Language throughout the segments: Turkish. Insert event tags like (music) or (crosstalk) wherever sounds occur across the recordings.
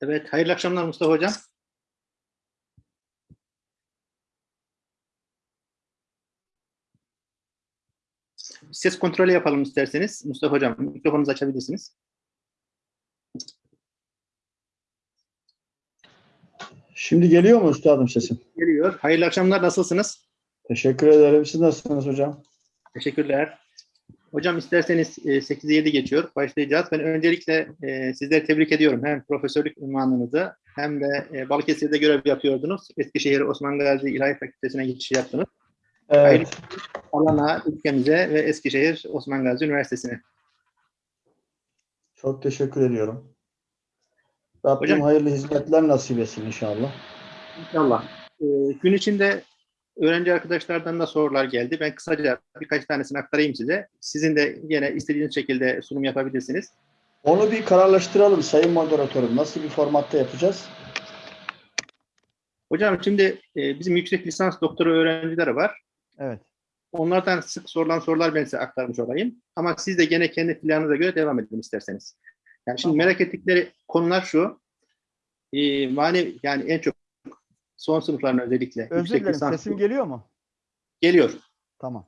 Evet, hayırlı akşamlar Mustafa Hocam. Ses kontrolü yapalım isterseniz. Mustafa Hocam, mikrofonunuzu açabilirsiniz. Şimdi geliyor mu üstadım sesim? Geliyor. Hayırlı akşamlar, nasılsınız? Teşekkür ederim. Siz nasılsınız hocam? Teşekkürler. Hocam isterseniz e, 8'e 7 geçiyor. Başlayacağız. Ben öncelikle e, sizleri tebrik ediyorum. Hem profesörlük ünvanınızı hem de e, Balıkesir'de görev yapıyordunuz. Eskişehir Osman Gazi İlahi Fakültesi'ne geçiş yaptınız. Evet. Alana, ülkemize ve Eskişehir Osman Gazi Üniversitesi'ne. Çok teşekkür ediyorum. Rabbim Hocam- hayırlı hizmetler nasip etsin inşallah. İnşallah. E, gün içinde öğrenci arkadaşlardan da sorular geldi. Ben kısaca birkaç tanesini aktarayım size. Sizin de yine istediğiniz şekilde sunum yapabilirsiniz. Onu bir kararlaştıralım sayın moderatörüm. Nasıl bir formatta yapacağız? Hocam şimdi e, bizim yüksek lisans doktora öğrencileri var. Evet. Onlardan sık sorulan sorular ben size aktarmış olayım. Ama siz de gene kendi planınıza göre devam edin isterseniz. Yani şimdi merak ettikleri konular şu. E, manevi yani en çok son sınıfların özellikle Özür dilerim. lisans Sesim geliyor mu? geliyor. Tamam.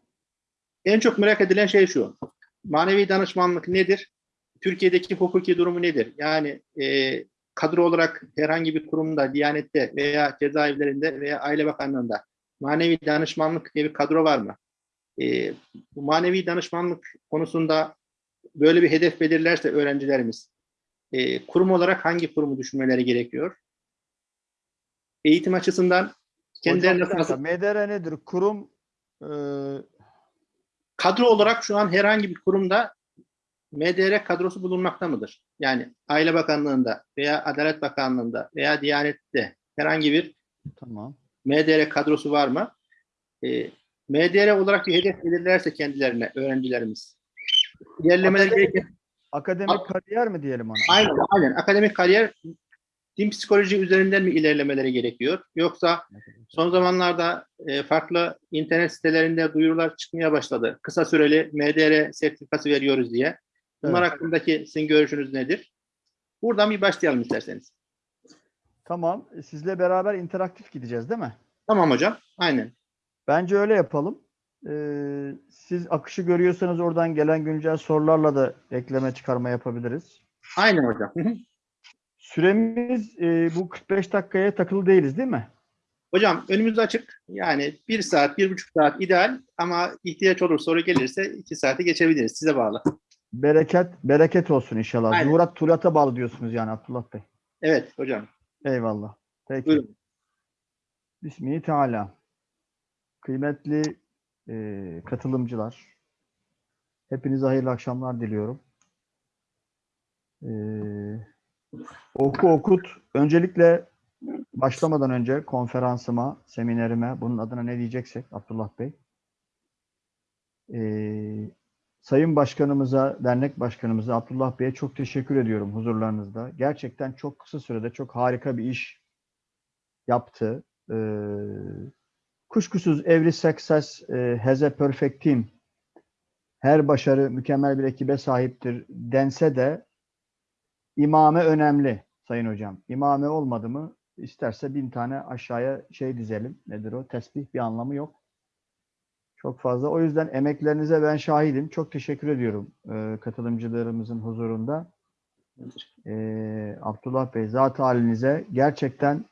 En çok merak edilen şey şu. Manevi danışmanlık nedir? Türkiye'deki hukuki durumu nedir? Yani e, kadro olarak herhangi bir kurumda, Diyanet'te veya cezaevlerinde veya Aile Bakanlığı'nda manevi danışmanlık diye bir kadro var mı? E, bu manevi danışmanlık konusunda böyle bir hedef belirlerse öğrencilerimiz e, kurum olarak hangi kurumu düşünmeleri gerekiyor? Eğitim açısından Hocam kendilerine dakika, fazla- MDR nedir? Kurum e, kadro olarak şu an herhangi bir kurumda MDR kadrosu bulunmakta mıdır? Yani Aile Bakanlığı'nda veya Adalet Bakanlığı'nda veya Diyanet'te herhangi bir tamam. MDR kadrosu var mı? Ee, MDR olarak bir hedef belirlerse kendilerine öğrencilerimiz. İlerlemeleri Akademik- gereken Akademik Ak- kariyer mi diyelim ona? aynen, aynen akademik kariyer din psikoloji üzerinden mi ilerlemeleri gerekiyor? Yoksa Son zamanlarda e, farklı internet sitelerinde duyurular çıkmaya başladı. Kısa süreli MDR sertifikası veriyoruz diye. Bunlar Evet. hakkındaki sizin görüşünüz nedir? Buradan bir başlayalım isterseniz. Tamam. Sizle beraber interaktif gideceğiz değil mi? Tamam hocam. Aynen. Bence öyle yapalım. Ee, siz akışı görüyorsanız oradan gelen güncel sorularla da ekleme çıkarma yapabiliriz. Aynen hocam. Süremiz e, bu 45 dakikaya takılı değiliz değil mi? hocam önümüz açık. Yani bir saat, bir buçuk saat ideal ama ihtiyaç olur soru gelirse iki saati geçebiliriz. Size bağlı. Bereket bereket olsun inşallah. Aynen. Zuhurat Turat'a bağlı diyorsunuz yani Abdullah Bey. Evet hocam. Eyvallah. Peki. Buyurun. Bismihi Teala. Kıymetli e, katılımcılar, hepinize hayırlı akşamlar diliyorum. E, oku okut. Öncelikle başlamadan önce konferansıma, seminerime, bunun adına ne diyeceksek Abdullah Bey. e, Sayın Başkanımıza, dernek başkanımıza, Abdullah Bey'e çok teşekkür ediyorum huzurlarınızda. Gerçekten çok kısa sürede çok harika bir iş yaptı. Ee, kuşkusuz every success e, has a perfect team. Her başarı mükemmel bir ekibe sahiptir dense de imame önemli sayın hocam. İmame olmadı mı isterse bin tane aşağıya şey dizelim. Nedir o? Tesbih bir anlamı yok. Çok fazla. O yüzden emeklerinize ben şahidim. Çok teşekkür ediyorum e, katılımcılarımızın huzurunda. E, Abdullah Bey zat halinize gerçekten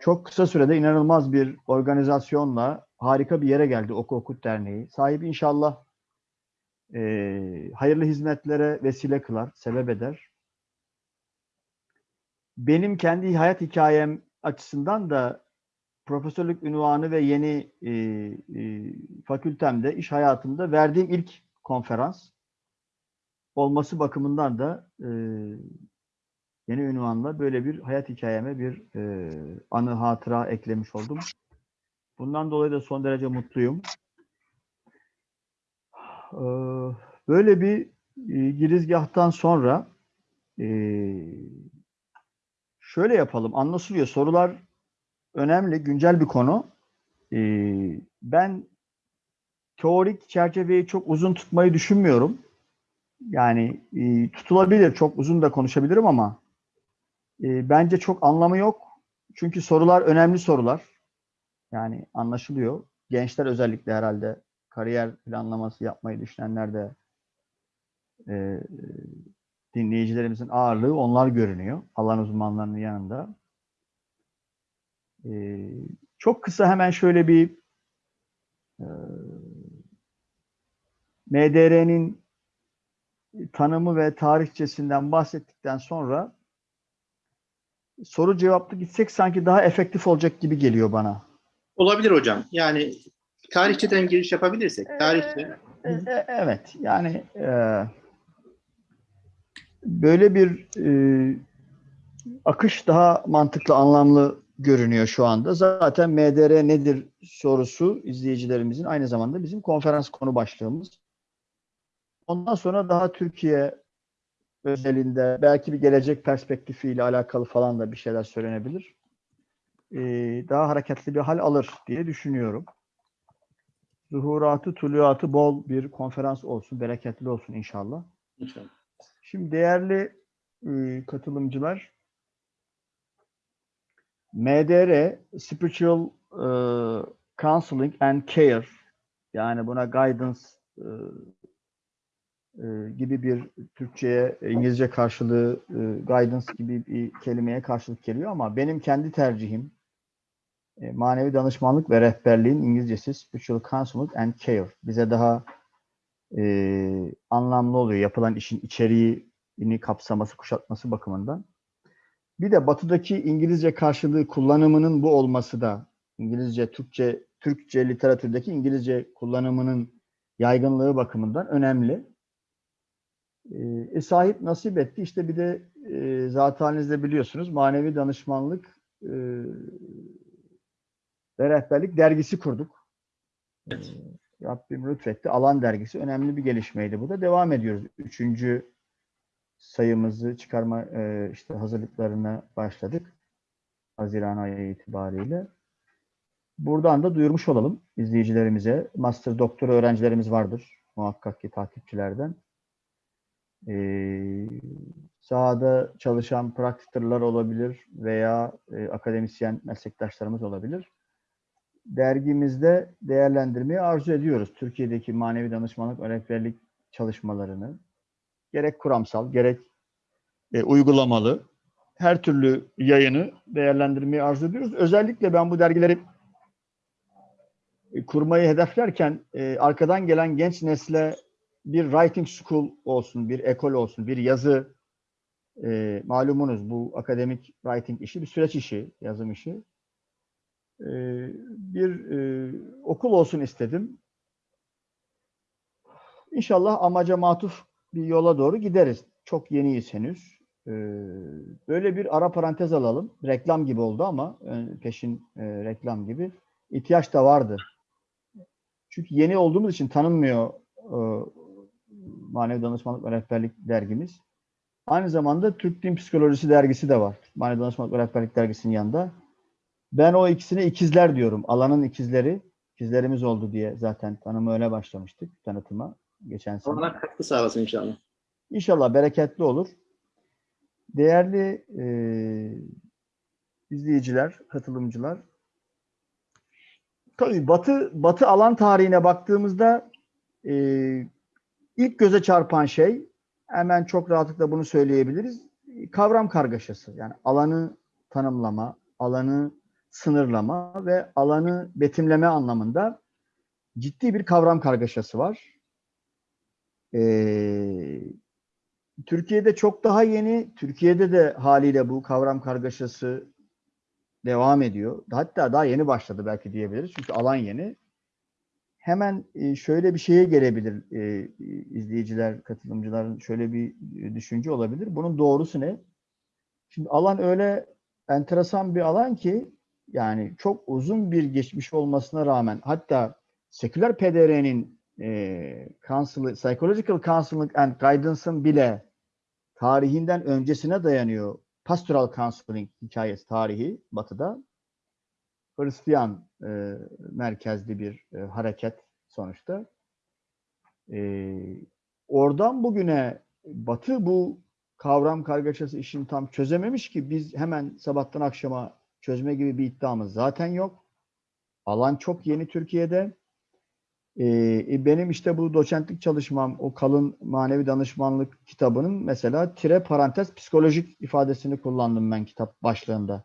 çok kısa sürede inanılmaz bir organizasyonla harika bir yere geldi Oku Okut Derneği. Sahibi inşallah e, hayırlı hizmetlere vesile kılar, sebep eder. Benim kendi hayat hikayem açısından da profesörlük ünvanı ve yeni e, e, fakültemde, iş hayatımda verdiğim ilk konferans olması bakımından da e, yeni ünvanla böyle bir hayat hikayeme bir e, anı hatıra eklemiş oldum. Bundan dolayı da son derece mutluyum. Ee, Böyle bir e, girizgahtan sonra e, şöyle yapalım. Anlaşılıyor. Sorular önemli, güncel bir konu. E, Ben teorik çerçeveyi çok uzun tutmayı düşünmüyorum. Yani e, tutulabilir, çok uzun da konuşabilirim ama E, bence çok anlamı yok. Çünkü sorular önemli sorular. Yani anlaşılıyor. Gençler özellikle herhalde kariyer planlaması yapmayı düşünenler de e, dinleyicilerimizin ağırlığı onlar görünüyor. Alan uzmanlarının yanında. E, çok kısa hemen şöyle bir e, MDR'nin tanımı ve tarihçesinden bahsettikten sonra soru cevaplı gitsek sanki daha efektif olacak gibi geliyor bana. Olabilir hocam. Yani tarihçeden giriş yapabilirsek. Tarihçe. E, e, Evet, yani e, böyle bir e, akış daha mantıklı, anlamlı görünüyor şu anda. Zaten MDR nedir sorusu izleyicilerimizin aynı zamanda bizim konferans konu başlığımız. Ondan sonra daha Türkiye özelinde belki bir gelecek perspektifiyle alakalı falan da bir şeyler söylenebilir. E, daha hareketli bir hal alır diye düşünüyorum zuhuratı, tuluatı bol bir konferans olsun, bereketli olsun inşallah. İnşallah. Şimdi değerli e, katılımcılar, MDR, Spiritual e, Counseling and Care, yani buna guidance e, gibi bir Türkçe'ye, İngilizce karşılığı guidance gibi bir kelimeye karşılık geliyor ama benim kendi tercihim e, manevi danışmanlık ve rehberliğin İngilizcesi Spiritual Counseling and Care. Bize daha e, anlamlı oluyor yapılan işin içeriğini kapsaması, kuşatması bakımından. Bir de batıdaki İngilizce karşılığı kullanımının bu olması da İngilizce, Türkçe, Türkçe literatürdeki İngilizce kullanımının yaygınlığı bakımından önemli. E, sahip nasip etti. İşte bir de e, zaten halinizde biliyorsunuz manevi danışmanlık e, ve rehberlik dergisi kurduk. Evet. Rabbim lütfetti. Alan dergisi önemli bir gelişmeydi. Bu da devam ediyoruz. Üçüncü sayımızı çıkarma e, işte hazırlıklarına başladık. Haziran ayı itibariyle. Buradan da duyurmuş olalım izleyicilerimize. Master doktor öğrencilerimiz vardır muhakkak ki takipçilerden. Ee, sahada çalışan praktiklerler olabilir veya e, akademisyen meslektaşlarımız olabilir dergimizde değerlendirmeyi arzu ediyoruz. Türkiye'deki manevi danışmanlık ve rehberlik çalışmalarını gerek kuramsal gerek e, uygulamalı her türlü yayını değerlendirmeyi arzu ediyoruz. Özellikle ben bu dergileri e, kurmayı hedeflerken e, arkadan gelen genç nesle bir writing school olsun, bir ekol olsun, bir yazı e, malumunuz bu akademik writing işi bir süreç işi, yazım işi e, bir e, okul olsun istedim. İnşallah amaca matuf bir yola doğru gideriz. Çok yeniyiz henüz. E, böyle bir ara parantez alalım. Reklam gibi oldu ama e, peşin e, reklam gibi. İhtiyaç da vardı. Çünkü yeni olduğumuz için tanınmıyor e, Manevi Danışmanlık ve Rehberlik dergimiz. Aynı zamanda Türk Din Psikolojisi dergisi de var. Manevi Danışmanlık ve Rehberlik dergisinin yanında. Ben o ikisine ikizler diyorum. Alanın ikizleri. İkizlerimiz oldu diye zaten tanımı öyle başlamıştık tanıtıma geçen sene. Allah katkı sağlasın inşallah. İnşallah bereketli olur. Değerli e, izleyiciler, katılımcılar. Tabii Batı Batı alan tarihine baktığımızda e, ilk göze çarpan şey hemen çok rahatlıkla bunu söyleyebiliriz. Kavram kargaşası. Yani alanı tanımlama, alanı sınırlama ve alanı betimleme anlamında ciddi bir kavram kargaşası var. Ee, Türkiye'de çok daha yeni, Türkiye'de de haliyle bu kavram kargaşası devam ediyor. Hatta daha yeni başladı belki diyebiliriz. Çünkü alan yeni. Hemen e, şöyle bir şeye gelebilir e, izleyiciler, katılımcıların şöyle bir e, düşünce olabilir. Bunun doğrusu ne? Şimdi alan öyle enteresan bir alan ki yani çok uzun bir geçmiş olmasına rağmen hatta seküler PDR'nin e, counsel, Psychological Counseling and Guidance'ın bile tarihinden öncesine dayanıyor. Pastoral Counseling hikayesi tarihi batıda. Hristiyan e, merkezli bir e, hareket sonuçta. E, oradan bugüne Batı bu kavram kargaşası işini tam çözememiş ki biz hemen sabahtan akşama çözme gibi bir iddiamız zaten yok. Alan çok yeni Türkiye'de. Ee, benim işte bu doçentlik çalışmam, o kalın manevi danışmanlık kitabının mesela tire parantez psikolojik ifadesini kullandım ben kitap başlığında.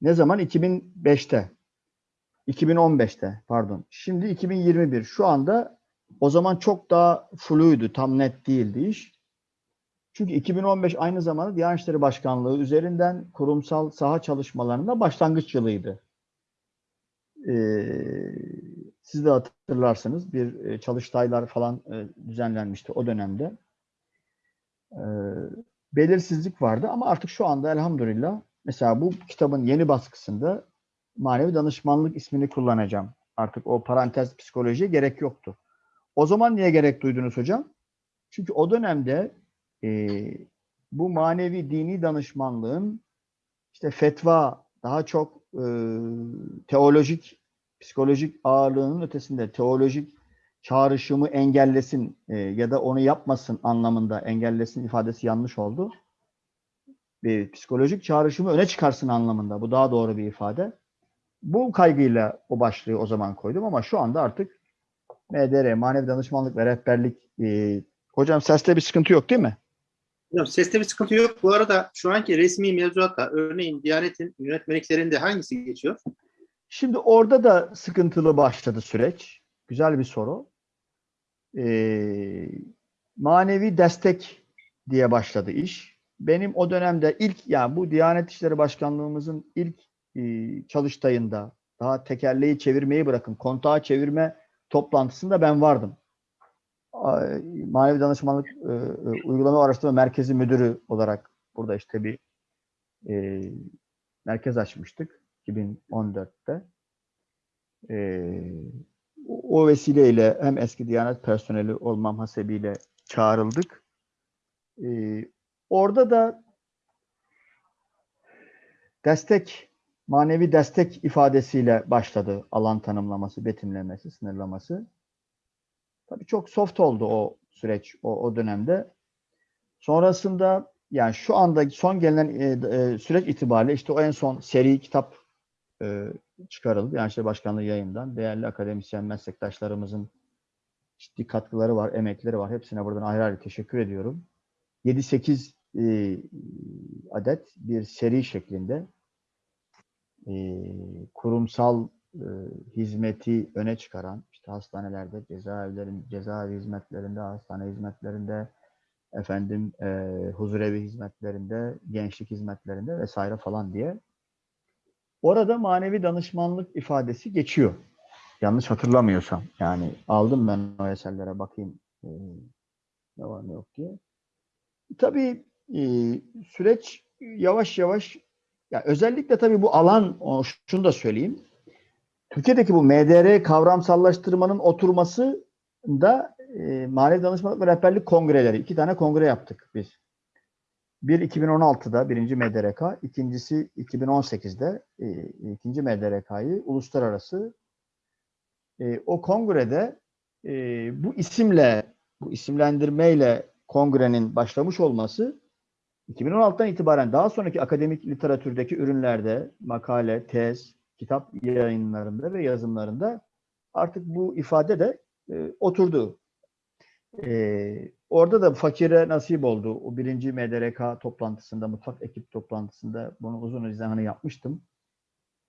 Ne zaman? 2005'te. 2015'te pardon. Şimdi 2021. Şu anda o zaman çok daha fluydu, tam net değildi iş. Çünkü 2015 aynı zamanda Diyanet İşleri Başkanlığı üzerinden kurumsal saha çalışmalarında başlangıç yılıydı. Ee, siz de hatırlarsınız bir e, çalıştaylar falan e, düzenlenmişti o dönemde. Ee, belirsizlik vardı ama artık şu anda elhamdülillah mesela bu kitabın yeni baskısında manevi danışmanlık ismini kullanacağım. Artık o parantez psikolojiye gerek yoktu. O zaman niye gerek duydunuz hocam? Çünkü o dönemde e, bu manevi dini danışmanlığın işte fetva daha çok e, teolojik, psikolojik ağırlığının ötesinde teolojik çağrışımı engellesin e, ya da onu yapmasın anlamında engellesin ifadesi yanlış oldu. Bir psikolojik çağrışımı öne çıkarsın anlamında. Bu daha doğru bir ifade. Bu kaygıyla o başlığı o zaman koydum ama şu anda artık MDR, manevi danışmanlık ve rehberlik e, hocam seste bir sıkıntı yok değil mi? Seste bir sıkıntı yok. Bu arada şu anki resmi mevzuatta örneğin Diyanet'in yönetmeliklerinde hangisi geçiyor? Şimdi orada da sıkıntılı başladı süreç. Güzel bir soru. Ee, manevi destek diye başladı iş. Benim o dönemde ilk yani bu Diyanet İşleri Başkanlığımızın ilk e, çalıştayında daha tekerleği çevirmeyi bırakın kontağı çevirme toplantısında ben vardım. Manevi Danışmanlık e, e, Uygulama Araştırma Merkezi Müdürü olarak burada işte bir e, merkez açmıştık 2014'te. E, o vesileyle hem eski Diyanet personeli olmam hasebiyle çağrıldık. E, orada da destek, manevi destek ifadesiyle başladı alan tanımlaması, betimlemesi, sınırlaması. Tabii çok soft oldu o süreç o, o dönemde. Sonrasında yani şu anda son gelen e, e, süreç itibariyle işte o en son seri kitap e, çıkarıldı. Yani işte başkanlığı yayından. Değerli akademisyen meslektaşlarımızın ciddi katkıları var, emekleri var. Hepsine buradan ayrı ayrı teşekkür ediyorum. 7-8 e, adet bir seri şeklinde e, kurumsal e, hizmeti öne çıkaran hastanelerde, cezaevlerin, cezaevi hizmetlerinde, hastane hizmetlerinde, efendim e, huzurevi hizmetlerinde, gençlik hizmetlerinde vesaire falan diye. Orada manevi danışmanlık ifadesi geçiyor. Yanlış hatırlamıyorsam. Yani aldım ben o eserlere bakayım e, ne var ne yok diye. Tabii e, süreç yavaş yavaş ya özellikle tabii bu alan şunu da söyleyeyim. Türkiye'deki bu MDR kavramsallaştırmanın oturması da e, Manevi Danışmanlık ve Rehberlik Kongreleri. iki tane kongre yaptık biz. Bir 2016'da birinci MDRK, ikincisi 2018'de e, ikinci MDRK'yı uluslararası e, o kongrede e, bu isimle, bu isimlendirmeyle kongrenin başlamış olması 2016'dan itibaren daha sonraki akademik literatürdeki ürünlerde makale, tez, kitap yayınlarında ve yazımlarında artık bu ifade de e, oturdu. E, orada da fakire nasip oldu. O birinci MDRK toplantısında, mutfak ekip toplantısında bunu uzun izahını yapmıştım.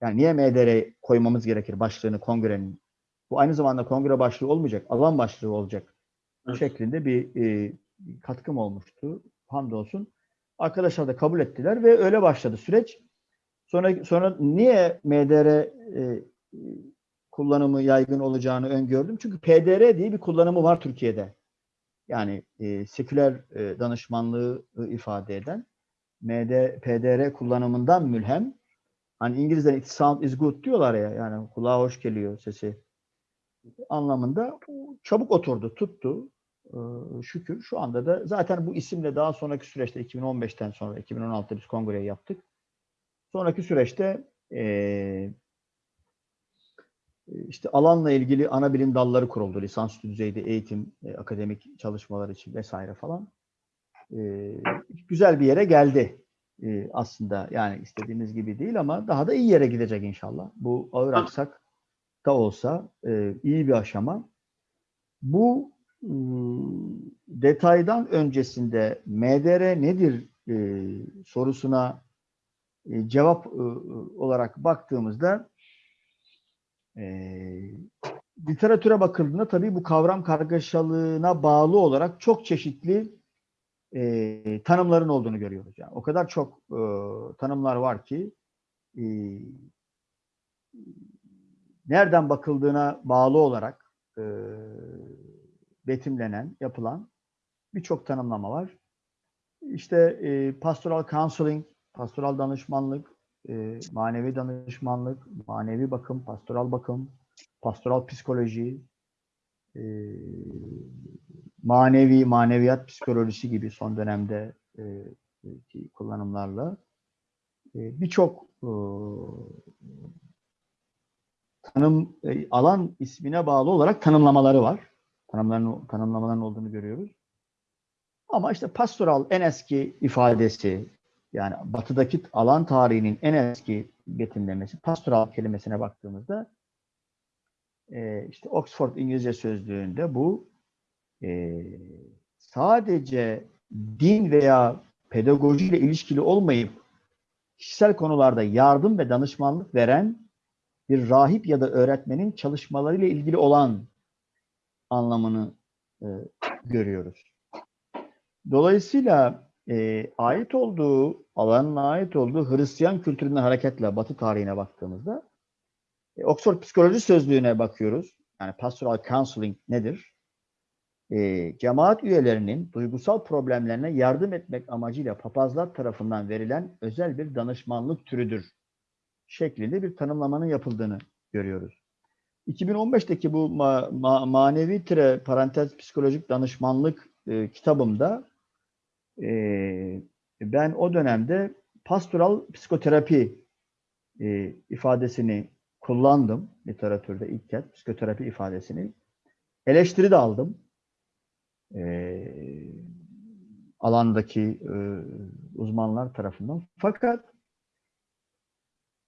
Yani niye MDR koymamız gerekir başlığını kongrenin? Bu aynı zamanda kongre başlığı olmayacak, alan başlığı olacak Evet. şeklinde bir e, katkım olmuştu. Hamdolsun. Arkadaşlar da kabul ettiler ve öyle başladı süreç. Sonra sonra niye MDR e, kullanımı yaygın olacağını öngördüm. Çünkü PDR diye bir kullanımı var Türkiye'de. Yani e, seküler e, danışmanlığı e, ifade eden MD, PDR kullanımından mülhem. Hani İngilizler it sound is good diyorlar ya yani kulağa hoş geliyor sesi anlamında çabuk oturdu, tuttu. Ee, şükür. Şu anda da zaten bu isimle daha sonraki süreçte 2015'ten sonra 2016'da biz kongreyi yaptık. Sonraki süreçte eee, işte alanla ilgili ana bilim dalları kuruldu. Lisansüstü düzeyde eğitim, e, akademik çalışmalar için vesaire falan. e, güzel bir yere geldi e, aslında. Yani istediğimiz gibi değil ama daha da iyi yere gidecek inşallah. Bu ağır aksak da olsa e, iyi bir aşama. Bu ıı, detaydan öncesinde MDR nedir e, sorusuna e, cevap e, olarak baktığımızda e, literatüre bakıldığında tabii bu kavram kargaşalığına bağlı olarak çok çeşitli e, tanımların olduğunu görüyoruz. Yani o kadar çok tanımlar var ki nereden bakıldığına bağlı olarak betimlenen, yapılan birçok tanımlama var. İşte e, pastoral counseling, pastoral danışmanlık, e, manevi danışmanlık, manevi bakım, pastoral bakım, pastoral psikoloji, e, manevi, maneviyat psikolojisi gibi son dönemde e, kullanımlarla e, birçok e, tanım e, alan ismine bağlı olarak tanımlamaları var. Tanımların, tanımlamaların olduğunu görüyoruz. Ama işte pastoral en eski ifadesi yani batıdaki alan tarihinin en eski betimlemesi pastoral kelimesine baktığımızda e, işte Oxford İngilizce sözlüğünde bu e, sadece din veya pedagojiyle ilişkili olmayıp kişisel konularda yardım ve danışmanlık veren bir rahip ya da öğretmenin çalışmalarıyla ilgili olan anlamını e, görüyoruz. Dolayısıyla e, ait olduğu, alanın ait olduğu Hristiyan kültüründen hareketle Batı tarihine baktığımızda e, Oxford Psikoloji Sözlüğü'ne bakıyoruz. Yani pastoral counseling nedir? E, cemaat üyelerinin duygusal problemlerine yardım etmek amacıyla papazlar tarafından verilen özel bir danışmanlık türüdür şeklinde bir tanımlamanın yapıldığını görüyoruz. 2015'teki bu ma- ma- manevi tire parantez psikolojik danışmanlık e, kitabımda e, ben o dönemde pastoral psikoterapi e, ifadesini kullandım literatürde ilk kez psikoterapi ifadesini. Eleştiri de aldım. E, alandaki e, uzmanlar tarafından. Fakat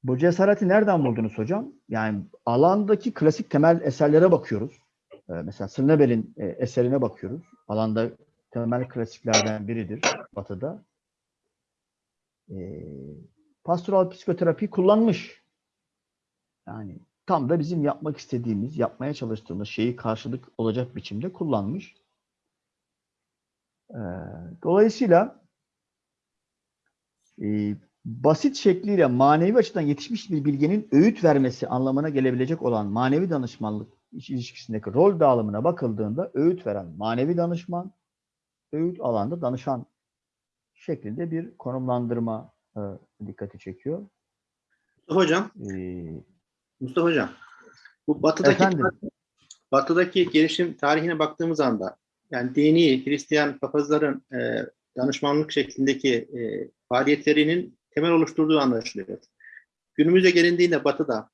bu cesareti nereden buldunuz hocam? Yani alandaki klasik temel eserlere bakıyoruz. Ee, mesela Sırnebel'in e, eserine bakıyoruz. Alanda temel klasiklerden biridir Batı'da. Ee, pastoral psikoterapi kullanmış. Yani tam da bizim yapmak istediğimiz, yapmaya çalıştığımız şeyi karşılık olacak biçimde kullanmış. Ee, dolayısıyla e, basit şekliyle manevi açıdan yetişmiş bir bilgenin öğüt vermesi anlamına gelebilecek olan manevi danışmanlık ilişkisindeki rol dağılımına bakıldığında öğüt veren manevi danışman, öğüt alanda danışan şeklinde bir konumlandırma e, dikkati çekiyor. Mustafa Hocam, Ee, Mustafa Hocam, bu batıdaki Efendim? batıdaki gelişim tarihine baktığımız anda yani dini Hristiyan papazların e, danışmanlık şeklindeki e, faaliyetlerinin temel oluşturduğu anlaşılıyor. Günümüze gelindiğinde batıda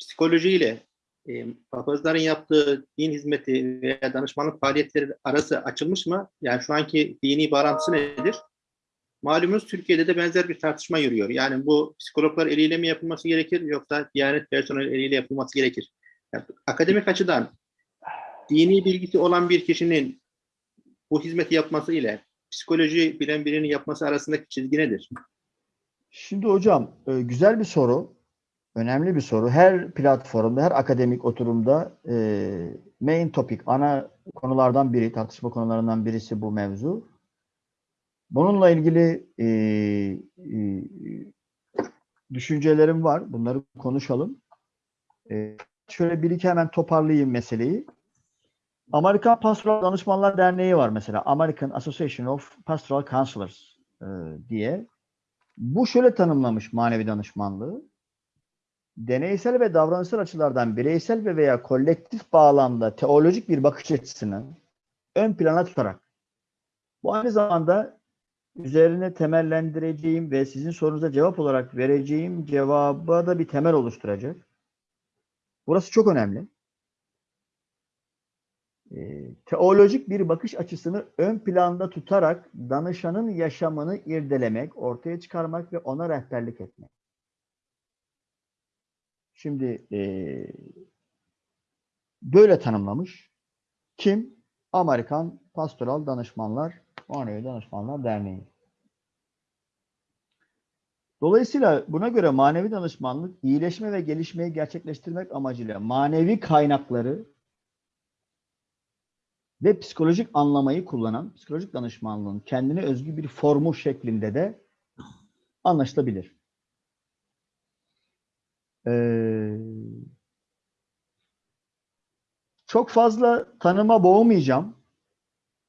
psikolojiyle e, papazların yaptığı din hizmeti veya danışmanlık faaliyetleri arası açılmış mı? Yani şu anki dini bağlantısı nedir? Malumunuz Türkiye'de de benzer bir tartışma yürüyor. Yani bu psikologlar eliyle mi yapılması gerekir yoksa Diyanet personeli eliyle yapılması gerekir? Yani akademik açıdan dini bilgisi olan bir kişinin bu hizmeti yapması ile psikoloji bilen birinin yapması arasındaki çizgi nedir? Şimdi hocam güzel bir soru. Önemli bir soru. Her platformda, her akademik oturumda e, main topic, ana konulardan biri, tartışma konularından birisi bu mevzu. Bununla ilgili e, e, düşüncelerim var. Bunları konuşalım. E, şöyle bir iki hemen toparlayayım meseleyi. Amerikan Pastoral Danışmanlar Derneği var mesela. American Association of Pastoral Counselors e, diye. Bu şöyle tanımlamış manevi danışmanlığı. Deneysel ve davranışsal açılardan bireysel ve veya kolektif bağlamda teolojik bir bakış açısını ön plana tutarak bu aynı zamanda üzerine temellendireceğim ve sizin sorunuza cevap olarak vereceğim cevaba da bir temel oluşturacak. Burası çok önemli. e, teolojik bir bakış açısını ön planda tutarak danışanın yaşamını irdelemek, ortaya çıkarmak ve ona rehberlik etmek. Şimdi e, böyle tanımlamış. Kim? Amerikan Pastoral Danışmanlar, Manevi Danışmanlar Derneği. Dolayısıyla buna göre manevi danışmanlık iyileşme ve gelişmeyi gerçekleştirmek amacıyla manevi kaynakları ve psikolojik anlamayı kullanan psikolojik danışmanlığın kendine özgü bir formu şeklinde de anlaşılabilir. Ee, çok fazla tanıma boğmayacağım.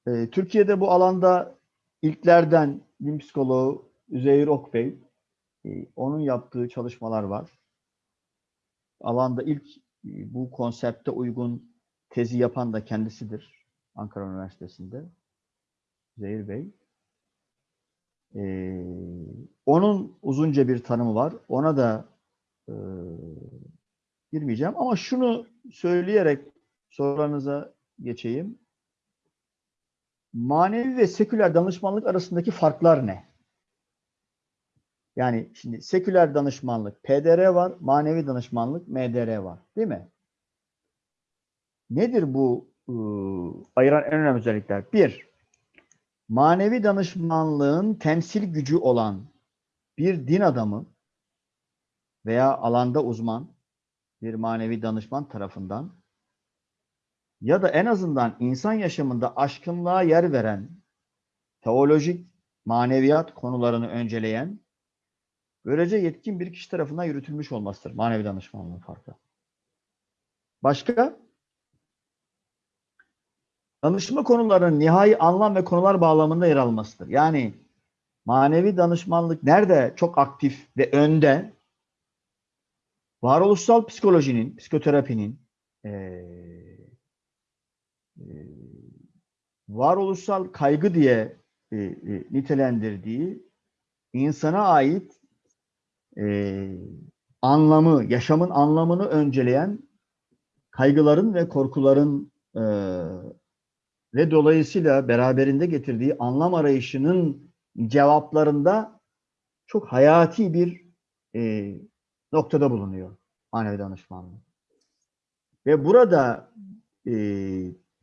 Ee, Türkiye'de bu alanda ilklerden din psikoloğu Üzeyir Okbey, e, onun yaptığı çalışmalar var. Alanda ilk e, bu konsepte uygun tezi yapan da kendisidir. Ankara Üniversitesi'nde. Zehir Bey. Ee, onun uzunca bir tanımı var. Ona da e, girmeyeceğim. Ama şunu söyleyerek sorularınıza geçeyim. Manevi ve seküler danışmanlık arasındaki farklar ne? Yani şimdi seküler danışmanlık PDR var, manevi danışmanlık MDR var. Değil mi? Nedir bu ıı, ayıran en önemli özellikler? Bir, manevi danışmanlığın temsil gücü olan bir din adamı veya alanda uzman bir manevi danışman tarafından ya da en azından insan yaşamında aşkınlığa yer veren teolojik maneviyat konularını önceleyen böylece yetkin bir kişi tarafından yürütülmüş olmasıdır manevi danışmanlığın farkı. Başka? Danışma konularının nihai anlam ve konular bağlamında yer almasıdır. Yani manevi danışmanlık nerede çok aktif ve önde? Varoluşsal psikolojinin, psikoterapinin eee e, varoluşsal kaygı diye e, e, nitelendirdiği insana ait e, anlamı, yaşamın anlamını önceleyen kaygıların ve korkuların e, ve dolayısıyla beraberinde getirdiği anlam arayışının cevaplarında çok hayati bir e, noktada bulunuyor manevi danışmanlık. Ve burada e,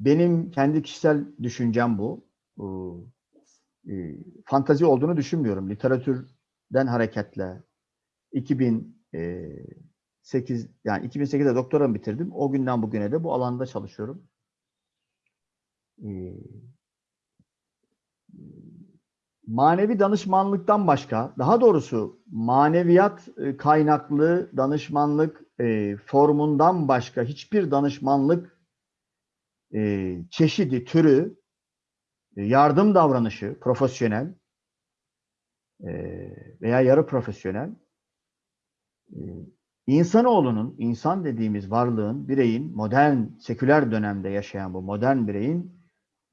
benim kendi kişisel düşüncem bu. E, fantazi olduğunu düşünmüyorum. Literatürden hareketle 2008 yani 2008'de doktoramı bitirdim. O günden bugüne de bu alanda çalışıyorum. E, manevi danışmanlıktan başka, daha doğrusu maneviyat e, kaynaklı danışmanlık e, formundan başka hiçbir danışmanlık e, çeşidi, türü, yardım davranışı, profesyonel veya yarı profesyonel e, insanoğlunun, insan dediğimiz varlığın, bireyin, modern, seküler dönemde yaşayan bu modern bireyin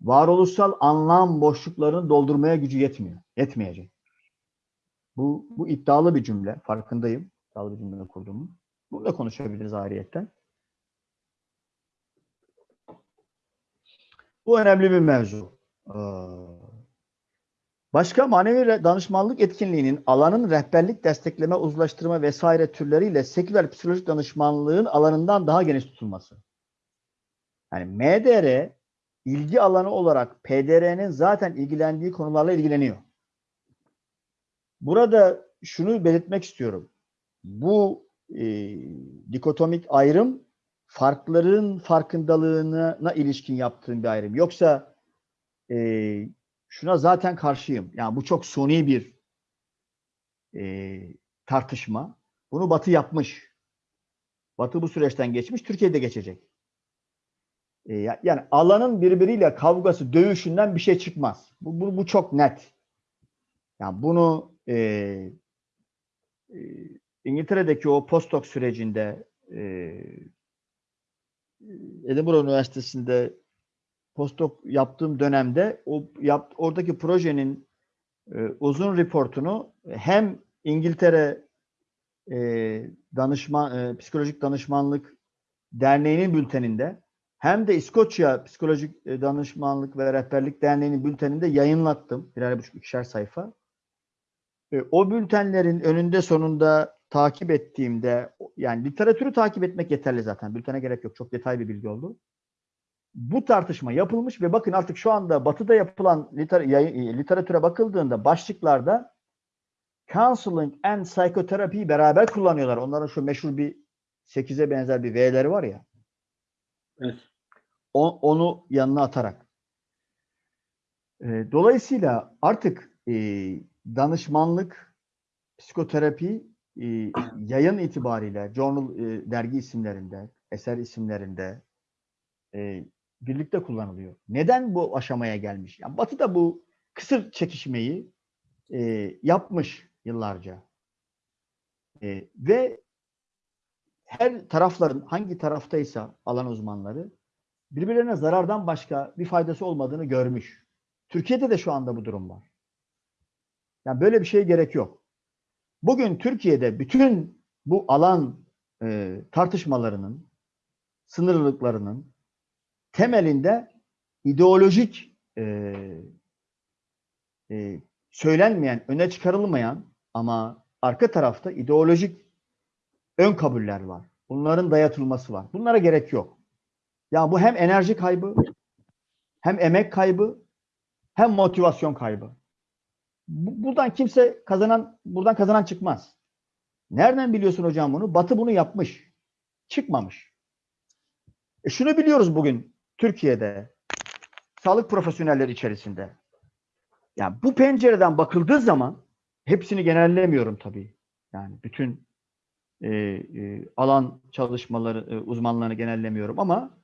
varoluşsal anlam boşluklarını doldurmaya gücü yetmiyor. Yetmeyecek. Bu, bu iddialı bir cümle. Farkındayım. İddialı bir cümle kurduğumu. Bunu konuşabiliriz ayrıyetten. Bu önemli bir mevzu. Ee, Başka manevi danışmanlık etkinliğinin alanın rehberlik, destekleme, uzlaştırma vesaire türleriyle seküler psikolojik danışmanlığın alanından daha geniş tutulması. Yani MDR ilgi alanı olarak PDR'nin zaten ilgilendiği konularla ilgileniyor. Burada şunu belirtmek istiyorum. Bu e, dikotomik ayrım farkların farkındalığına ilişkin yaptığım bir ayrım. Yoksa e, şuna zaten karşıyım. Yani bu çok suni bir e, tartışma. Bunu Batı yapmış. Batı bu süreçten geçmiş, Türkiye'de geçecek. E, yani alanın birbiriyle kavgası, dövüşünden bir şey çıkmaz. Bu, bu, bu çok net. Yani bunu e, e, İngiltere'deki o postdoc sürecinde e, Edinburgh Üniversitesi'nde postdoc yaptığım dönemde o yap, oradaki projenin e, uzun reportunu hem İngiltere e, danışman e, psikolojik danışmanlık derneğinin bülteninde hem de İskoçya Psikolojik e, Danışmanlık ve Rehberlik Derneği'nin bülteninde yayınlattım. Birer buçuk ikişer sayfa. E, O bültenlerin önünde sonunda takip ettiğimde yani literatürü takip etmek yeterli zaten. Bültene gerek yok. Çok detaylı bir bilgi oldu. Bu tartışma yapılmış ve bakın artık şu anda batıda yapılan e, literatüre bakıldığında başlıklarda counseling and psychotherapy beraber kullanıyorlar. Onların şu meşhur bir 8'e benzer bir V'leri var ya. Evet. O- onu yanına atarak. E, dolayısıyla artık e, danışmanlık, psikoterapi e, yayın itibariyle journal e, dergi isimlerinde, eser isimlerinde e, birlikte kullanılıyor. Neden bu aşamaya gelmiş? Yani Batı da bu kısır çekişmeyi e, yapmış yıllarca. E, ve her tarafların hangi taraftaysa alan uzmanları birbirlerine zarardan başka bir faydası olmadığını görmüş. Türkiye'de de şu anda bu durum var. Yani böyle bir şeye gerek yok. Bugün Türkiye'de bütün bu alan e, tartışmalarının, sınırlılıklarının temelinde ideolojik e, e, söylenmeyen, öne çıkarılmayan ama arka tarafta ideolojik ön kabuller var. Bunların dayatılması var. Bunlara gerek yok. Ya bu hem enerji kaybı, hem emek kaybı, hem motivasyon kaybı. Bu- Buradan kimse kazanan, buradan kazanan çıkmaz. Nereden biliyorsun hocam bunu? Batı bunu yapmış. Çıkmamış. E şunu biliyoruz bugün Türkiye'de sağlık profesyonelleri içerisinde. Yani bu pencereden bakıldığı zaman hepsini genellemiyorum tabii. Yani bütün e, e, alan çalışmaları e, uzmanlarını genellemiyorum ama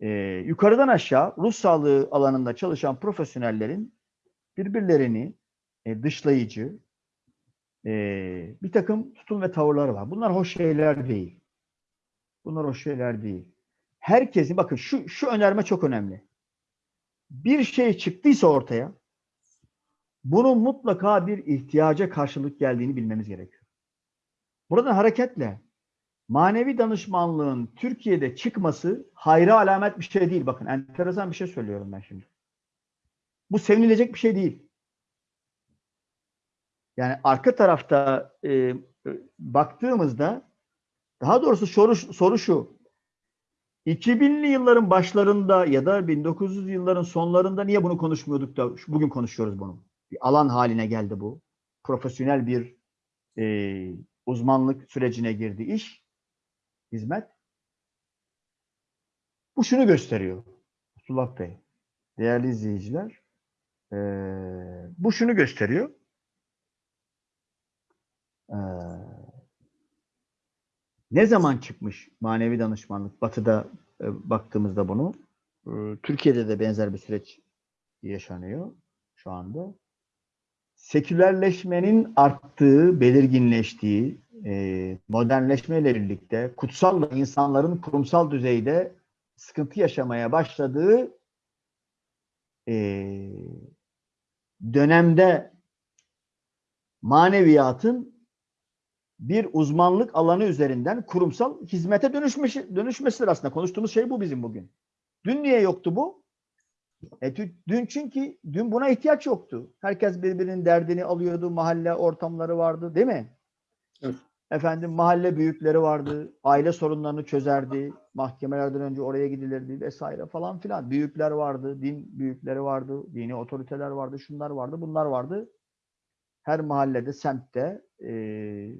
e, yukarıdan aşağı ruh sağlığı alanında çalışan profesyonellerin birbirlerini e, dışlayıcı e, bir takım tutum ve tavırları var. Bunlar hoş şeyler değil. Bunlar hoş şeyler değil. Herkesin bakın şu şu önerme çok önemli. Bir şey çıktıysa ortaya bunun mutlaka bir ihtiyaca karşılık geldiğini bilmemiz gerekiyor. Buradan hareketle manevi danışmanlığın Türkiye'de çıkması hayra alamet bir şey değil. Bakın enteresan bir şey söylüyorum ben şimdi. Bu sevinilecek bir şey değil. Yani arka tarafta e, e, baktığımızda daha doğrusu soru, soru şu. 2000'li yılların başlarında ya da 1900 yılların sonlarında niye bunu konuşmuyorduk da bugün konuşuyoruz bunu. Bir alan haline geldi bu. Profesyonel bir e, uzmanlık sürecine girdi iş, hizmet. Bu şunu gösteriyor. Abdullah Bey, değerli izleyiciler, e, bu şunu gösteriyor. E, ne zaman çıkmış manevi danışmanlık? Batı'da e, baktığımızda bunu. e, Türkiye'de de benzer bir süreç yaşanıyor şu anda. Sekülerleşmenin arttığı, belirginleştiği, e, modernleşmeyle birlikte kutsalla insanların kurumsal düzeyde sıkıntı yaşamaya başladığı e, dönemde maneviyatın bir uzmanlık alanı üzerinden kurumsal hizmete dönüşmesi, dönüşmesidir aslında. Konuştuğumuz şey bu bizim bugün. Dün niye yoktu bu? E, dün çünkü dün buna ihtiyaç yoktu. Herkes birbirinin derdini alıyordu. Mahalle ortamları vardı değil mi? Evet. Efendim mahalle büyükleri vardı. Aile sorunlarını çözerdi. Mahkemelerden önce oraya gidilirdi vesaire falan filan. Büyükler vardı. Din büyükleri vardı. Dini otoriteler vardı. Şunlar vardı. Bunlar vardı. Her mahallede, semtte eee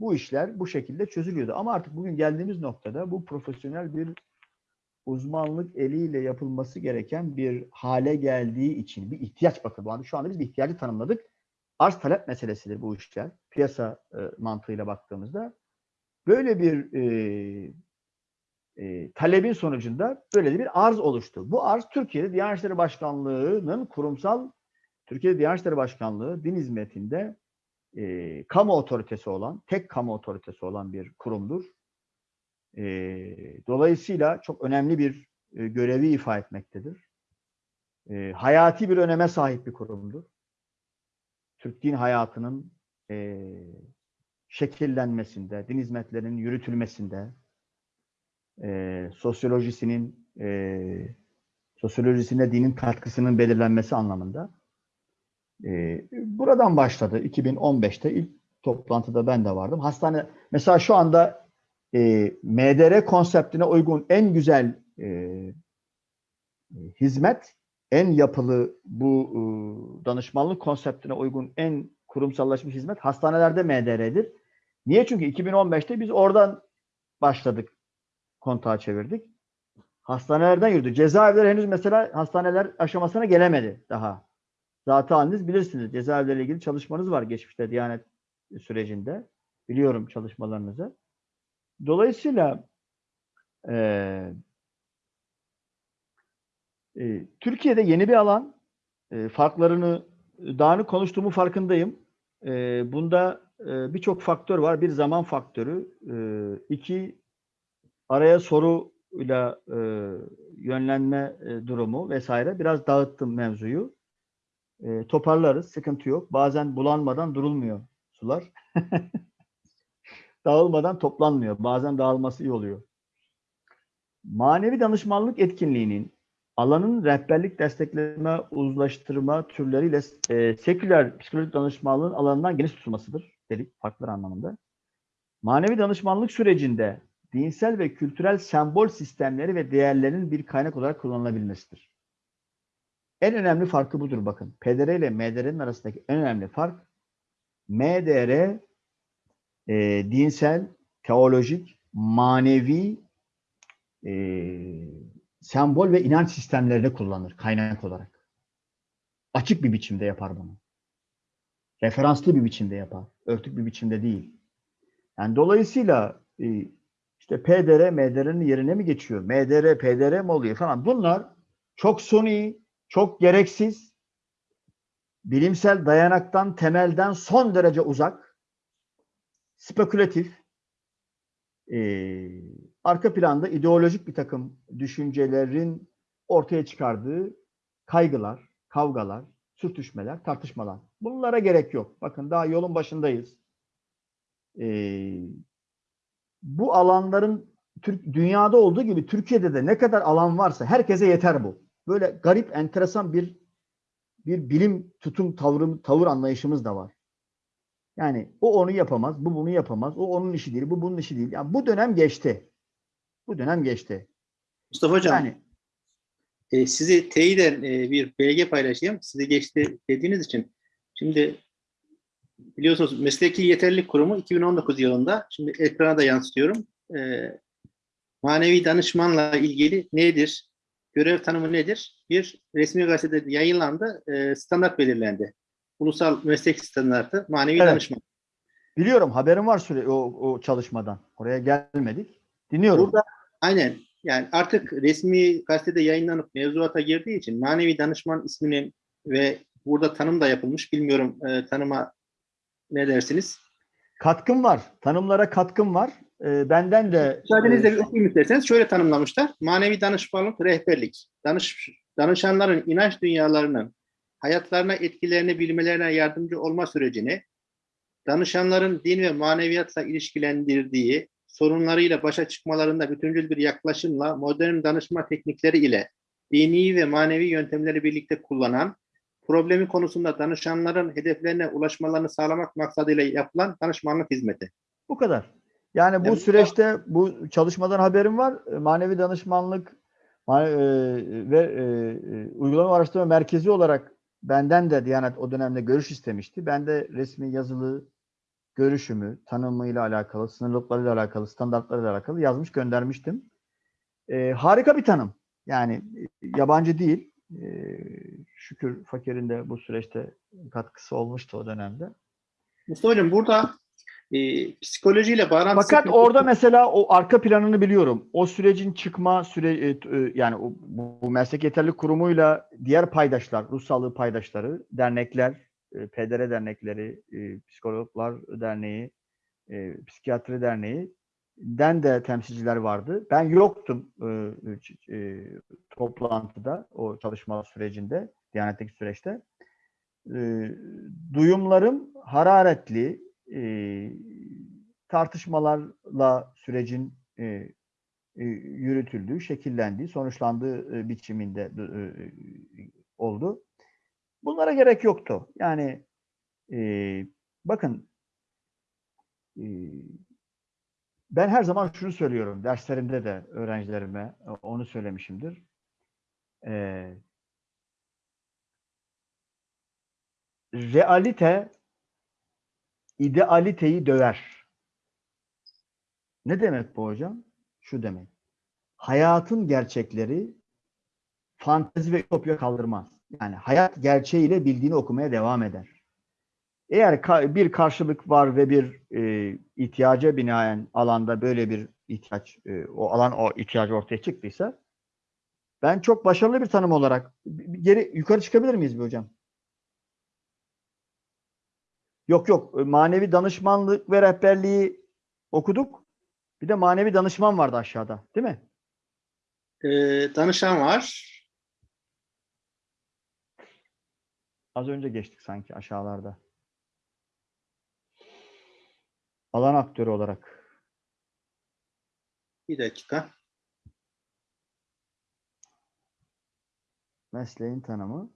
bu işler bu şekilde çözülüyordu. Ama artık bugün geldiğimiz noktada bu profesyonel bir uzmanlık eliyle yapılması gereken bir hale geldiği için bir ihtiyaç bakın. Bu anda şu anda biz bir ihtiyacı tanımladık. Arz talep meselesidir bu işler. Piyasa e, mantığıyla baktığımızda böyle bir e, e, talebin sonucunda böyle bir arz oluştu. Bu arz Türkiye'de Diyanet İşleri Başkanlığı'nın kurumsal Türkiye'de Diyanet İşleri Başkanlığı din hizmetinde e, kamu otoritesi olan, tek kamu otoritesi olan bir kurumdur. E, dolayısıyla çok önemli bir e, görevi ifa etmektedir. E, hayati bir öneme sahip bir kurumdur. Türk din hayatının e, şekillenmesinde, din hizmetlerinin yürütülmesinde e, sosyolojisinin e, sosyolojisine dinin katkısının belirlenmesi anlamında. E, buradan başladı. 2015'te ilk toplantıda ben de vardım. Hastane mesela şu anda e, MDR konseptine uygun en güzel e, hizmet, en yapılı bu e, danışmanlık konseptine uygun en kurumsallaşmış hizmet hastanelerde MDR'dir. Niye? Çünkü 2015'te biz oradan başladık. Kontağı çevirdik. Hastanelerden yürüdü. Cezaevleri henüz mesela hastaneler aşamasına gelemedi daha. Zaten haliniz bilirsiniz. Cezaevleriyle ilgili çalışmanız var geçmişte Diyanet sürecinde. Biliyorum çalışmalarınızı. Dolayısıyla eee e, Türkiye'de yeni bir alan. E, farklarını dağını konuştuğumu farkındayım. E, bunda e, birçok faktör var. Bir zaman faktörü. E, iki araya soruyla e, yönlenme e, durumu vesaire. Biraz dağıttım mevzuyu. E, toparlarız. Sıkıntı yok. Bazen bulanmadan durulmuyor sular. (laughs) Dağılmadan toplanmıyor. Bazen dağılması iyi oluyor. Manevi danışmanlık etkinliğinin alanın rehberlik, destekleme, uzlaştırma türleriyle e, seküler psikolojik danışmanlığın alanından geniş tutulmasıdır dedik farklı anlamında. Manevi danışmanlık sürecinde dinsel ve kültürel sembol sistemleri ve değerlerin bir kaynak olarak kullanılabilmesidir. En önemli farkı budur bakın. PDR ile MDR'nin arasındaki en önemli fark MDR e, dinsel, teolojik, manevi e, sembol ve inanç sistemlerini kullanır kaynak olarak. Açık bir biçimde yapar bunu. Referanslı bir biçimde yapar. Örtük bir biçimde değil. Yani dolayısıyla e, işte PDR, MDR'nin yerine mi geçiyor? MDR, PDR mi oluyor falan. Bunlar çok suni, çok gereksiz, bilimsel dayanaktan, temelden son derece uzak, spekülatif, e, arka planda ideolojik bir takım düşüncelerin ortaya çıkardığı kaygılar, kavgalar, sürtüşmeler, tartışmalar. Bunlara gerek yok. Bakın daha yolun başındayız. Ee, bu alanların Türk, dünyada olduğu gibi Türkiye'de de ne kadar alan varsa herkese yeter bu. Böyle garip, enteresan bir bir bilim tutum tavrı, tavır anlayışımız da var. Yani o onu yapamaz, bu bunu yapamaz. O onun işi değil, bu bunun işi değil. Yani bu dönem geçti. Bu dönem geçti. Mustafa Hocam, Yani e, sizi teyiden e, bir belge paylaşayım. Sizi geçti dediğiniz için. Şimdi biliyorsunuz Mesleki Yeterlilik Kurumu 2019 yılında, şimdi ekrana da yansıtıyorum. E, manevi danışmanla ilgili nedir? Görev tanımı nedir? Bir resmi gazetede yayınlandı, e, standart belirlendi. Ulusal meslek standartı manevi Evet. danışman. biliyorum haberim var süre o, o çalışmadan. Oraya gelmedik. Dinliyorum. Burada aynen yani artık resmi gazetede yayınlanıp mevzuata girdiği için manevi danışman isminin ve burada tanım da yapılmış. Bilmiyorum e, tanıma ne dersiniz? Katkım var. Tanımlara katkım var. Ee, benden de Müsaadenizle e, bir okuyayım isterseniz. Şöyle tanımlamışlar. Manevi danışmanlık, rehberlik. Danış, danışanların inanç dünyalarının hayatlarına etkilerini bilmelerine yardımcı olma sürecini, danışanların din ve maneviyatla ilişkilendirdiği, sorunlarıyla başa çıkmalarında bütüncül bir yaklaşımla modern danışma teknikleri ile dini ve manevi yöntemleri birlikte kullanan, problemi konusunda danışanların hedeflerine ulaşmalarını sağlamak maksadıyla yapılan danışmanlık hizmeti. bu kadar. Yani bu Yani süreçte bu çalışmadan haberim var. E, Manevi danışmanlık ma- e, ve e, e, uygulama araştırma merkezi olarak benden de Diyanet o dönemde görüş istemişti. Ben de resmi yazılı görüşümü, tanımıyla alakalı, sınırlıklarıyla alakalı, standartlarıyla alakalı yazmış göndermiştim. E, harika bir tanım. Yani e, yabancı değil. E, şükür Fakir'in de bu süreçte katkısı olmuştu o dönemde. Mustafa Hocam burada e, psikolojiyle bağlantısı... Fakat orada mesela o arka planını biliyorum. O sürecin çıkma süre e, e, yani o, bu, bu meslek yeterlilik kurumuyla diğer paydaşlar, ruh sağlığı paydaşları, dernekler, e, PDR dernekleri, e, psikologlar derneği, e, psikiyatri derneği den de temsilciler vardı. Ben yoktum e, e, toplantıda, o çalışma sürecinde, Diyanet'teki süreçte. E, duyumlarım hararetli, e, tartışmalarla sürecin e, e, yürütüldüğü, şekillendiği, sonuçlandığı e, biçiminde e, oldu. Bunlara gerek yoktu. Yani e, bakın e, ben her zaman şunu söylüyorum derslerimde de öğrencilerime e, onu söylemişimdir. E, realite idealiteyi döver. Ne demek bu hocam? Şu demek. Hayatın gerçekleri fantezi ve ütopya kaldırmaz. Yani hayat gerçeğiyle bildiğini okumaya devam eder. Eğer ka- bir karşılık var ve bir e, ihtiyaca binaen alanda böyle bir ihtiyaç, e, o alan o ihtiyacı ortaya çıktıysa ben çok başarılı bir tanım olarak geri yukarı çıkabilir miyiz bir hocam? Yok yok. e, Manevi danışmanlık ve rehberliği okuduk. Bir de manevi danışman vardı aşağıda, değil mi? E, danışan var. Az önce geçtik sanki aşağılarda. Alan aktörü olarak. Bir dakika. Mesleğin tanımı.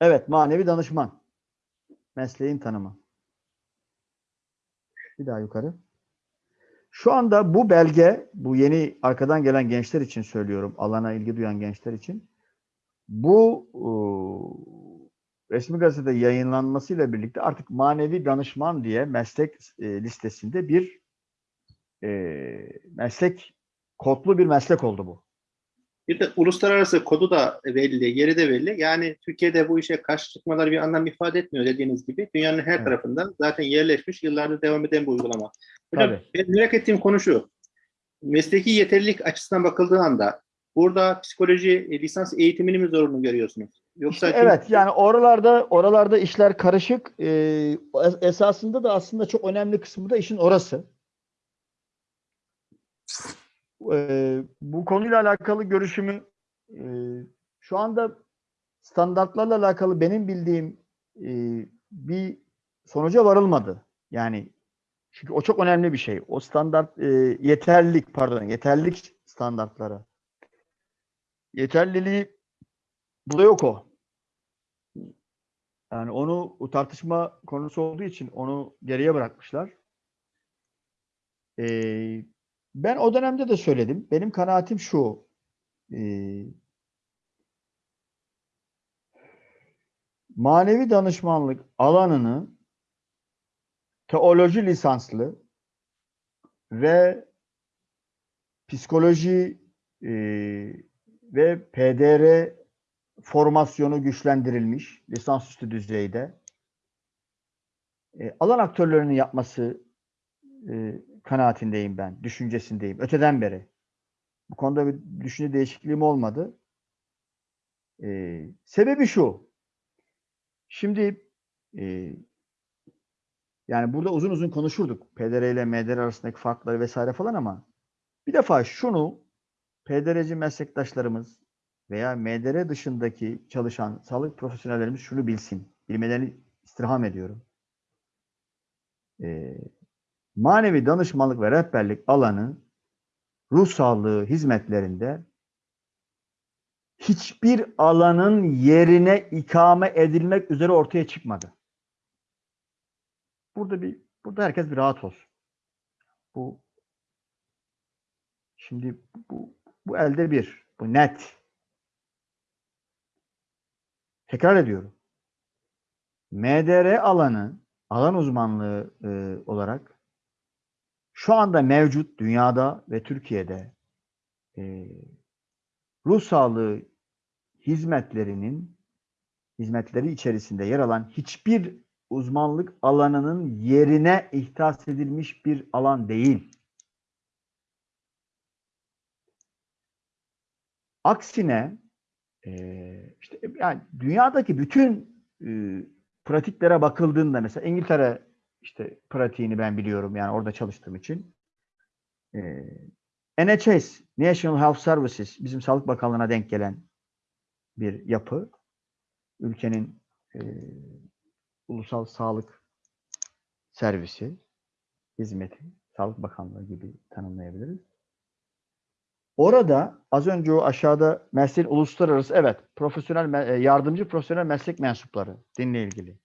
Evet, manevi danışman. Mesleğin tanımı. Bir daha yukarı. Şu anda bu belge, bu yeni arkadan gelen gençler için söylüyorum, alana ilgi duyan gençler için. Bu ıı, resmi gazetede yayınlanmasıyla birlikte artık manevi danışman diye meslek e, listesinde bir e, meslek, kodlu bir meslek oldu bu. Bir de uluslararası kodu da belli, yeri de belli. Yani Türkiye'de bu işe karşı çıkmaları bir anlam ifade etmiyor dediğiniz gibi. Dünyanın her Evet. tarafında zaten yerleşmiş, yıllardır devam eden bir uygulama. Hocam Tabii. ben merak ettiğim konu şu. Mesleki yeterlilik açısından bakıldığı anda burada psikoloji e, lisans eğitimini mi zorunlu görüyorsunuz? Yoksa İşte evet yani oralarda oralarda işler karışık. Ee, es- esasında da aslında çok önemli kısmı da işin orası. Ee, bu konuyla alakalı görüşümü e, şu anda standartlarla alakalı benim bildiğim e, bir sonuca varılmadı. Yani çünkü o çok önemli bir şey. O standart e, yeterlilik pardon yeterlilik standartları. Yeterliliği burada yok o. Yani onu o tartışma konusu olduğu için onu geriye bırakmışlar. Ee, ben o dönemde de söyledim. Benim kanaatim şu. ee, manevi danışmanlık alanını teoloji lisanslı ve psikoloji ee, ve PDR formasyonu güçlendirilmiş lisansüstü düzeyde e, alan aktörlerinin yapması e, kanaatindeyim ben, düşüncesindeyim. Öteden beri. Bu konuda bir düşünce değişikliğim olmadı. E, sebebi şu. Şimdi e, yani burada uzun uzun konuşurduk. PDR ile MDR arasındaki farkları vesaire falan ama bir defa şunu PDR'ci meslektaşlarımız veya MDR dışındaki çalışan sağlık profesyonellerimiz şunu bilsin. Bilmelerini istirham ediyorum. Ee, manevi danışmanlık ve rehberlik alanı ruh sağlığı hizmetlerinde hiçbir alanın yerine ikame edilmek üzere ortaya çıkmadı. Burada bir burada herkes bir rahat olsun. Bu şimdi bu bu elde bir. Bu net. Tekrar ediyorum. MDR alanı, alan uzmanlığı e, olarak şu anda mevcut dünyada ve Türkiye'de e, ruh sağlığı hizmetlerinin hizmetleri içerisinde yer alan hiçbir uzmanlık alanının yerine ihtas edilmiş bir alan değil. Aksine e, işte yani dünyadaki bütün e, pratiklere bakıldığında mesela İngiltere işte pratiğini ben biliyorum yani orada çalıştığım için. E, NHS, National Health Services bizim Sağlık Bakanlığı'na denk gelen bir yapı. Ülkenin e, ulusal sağlık servisi, hizmeti. Sağlık Bakanlığı gibi tanımlayabiliriz. Orada az önce o aşağıda mesleğin uluslararası evet profesyonel e, yardımcı profesyonel meslek mensupları dinle ilgili.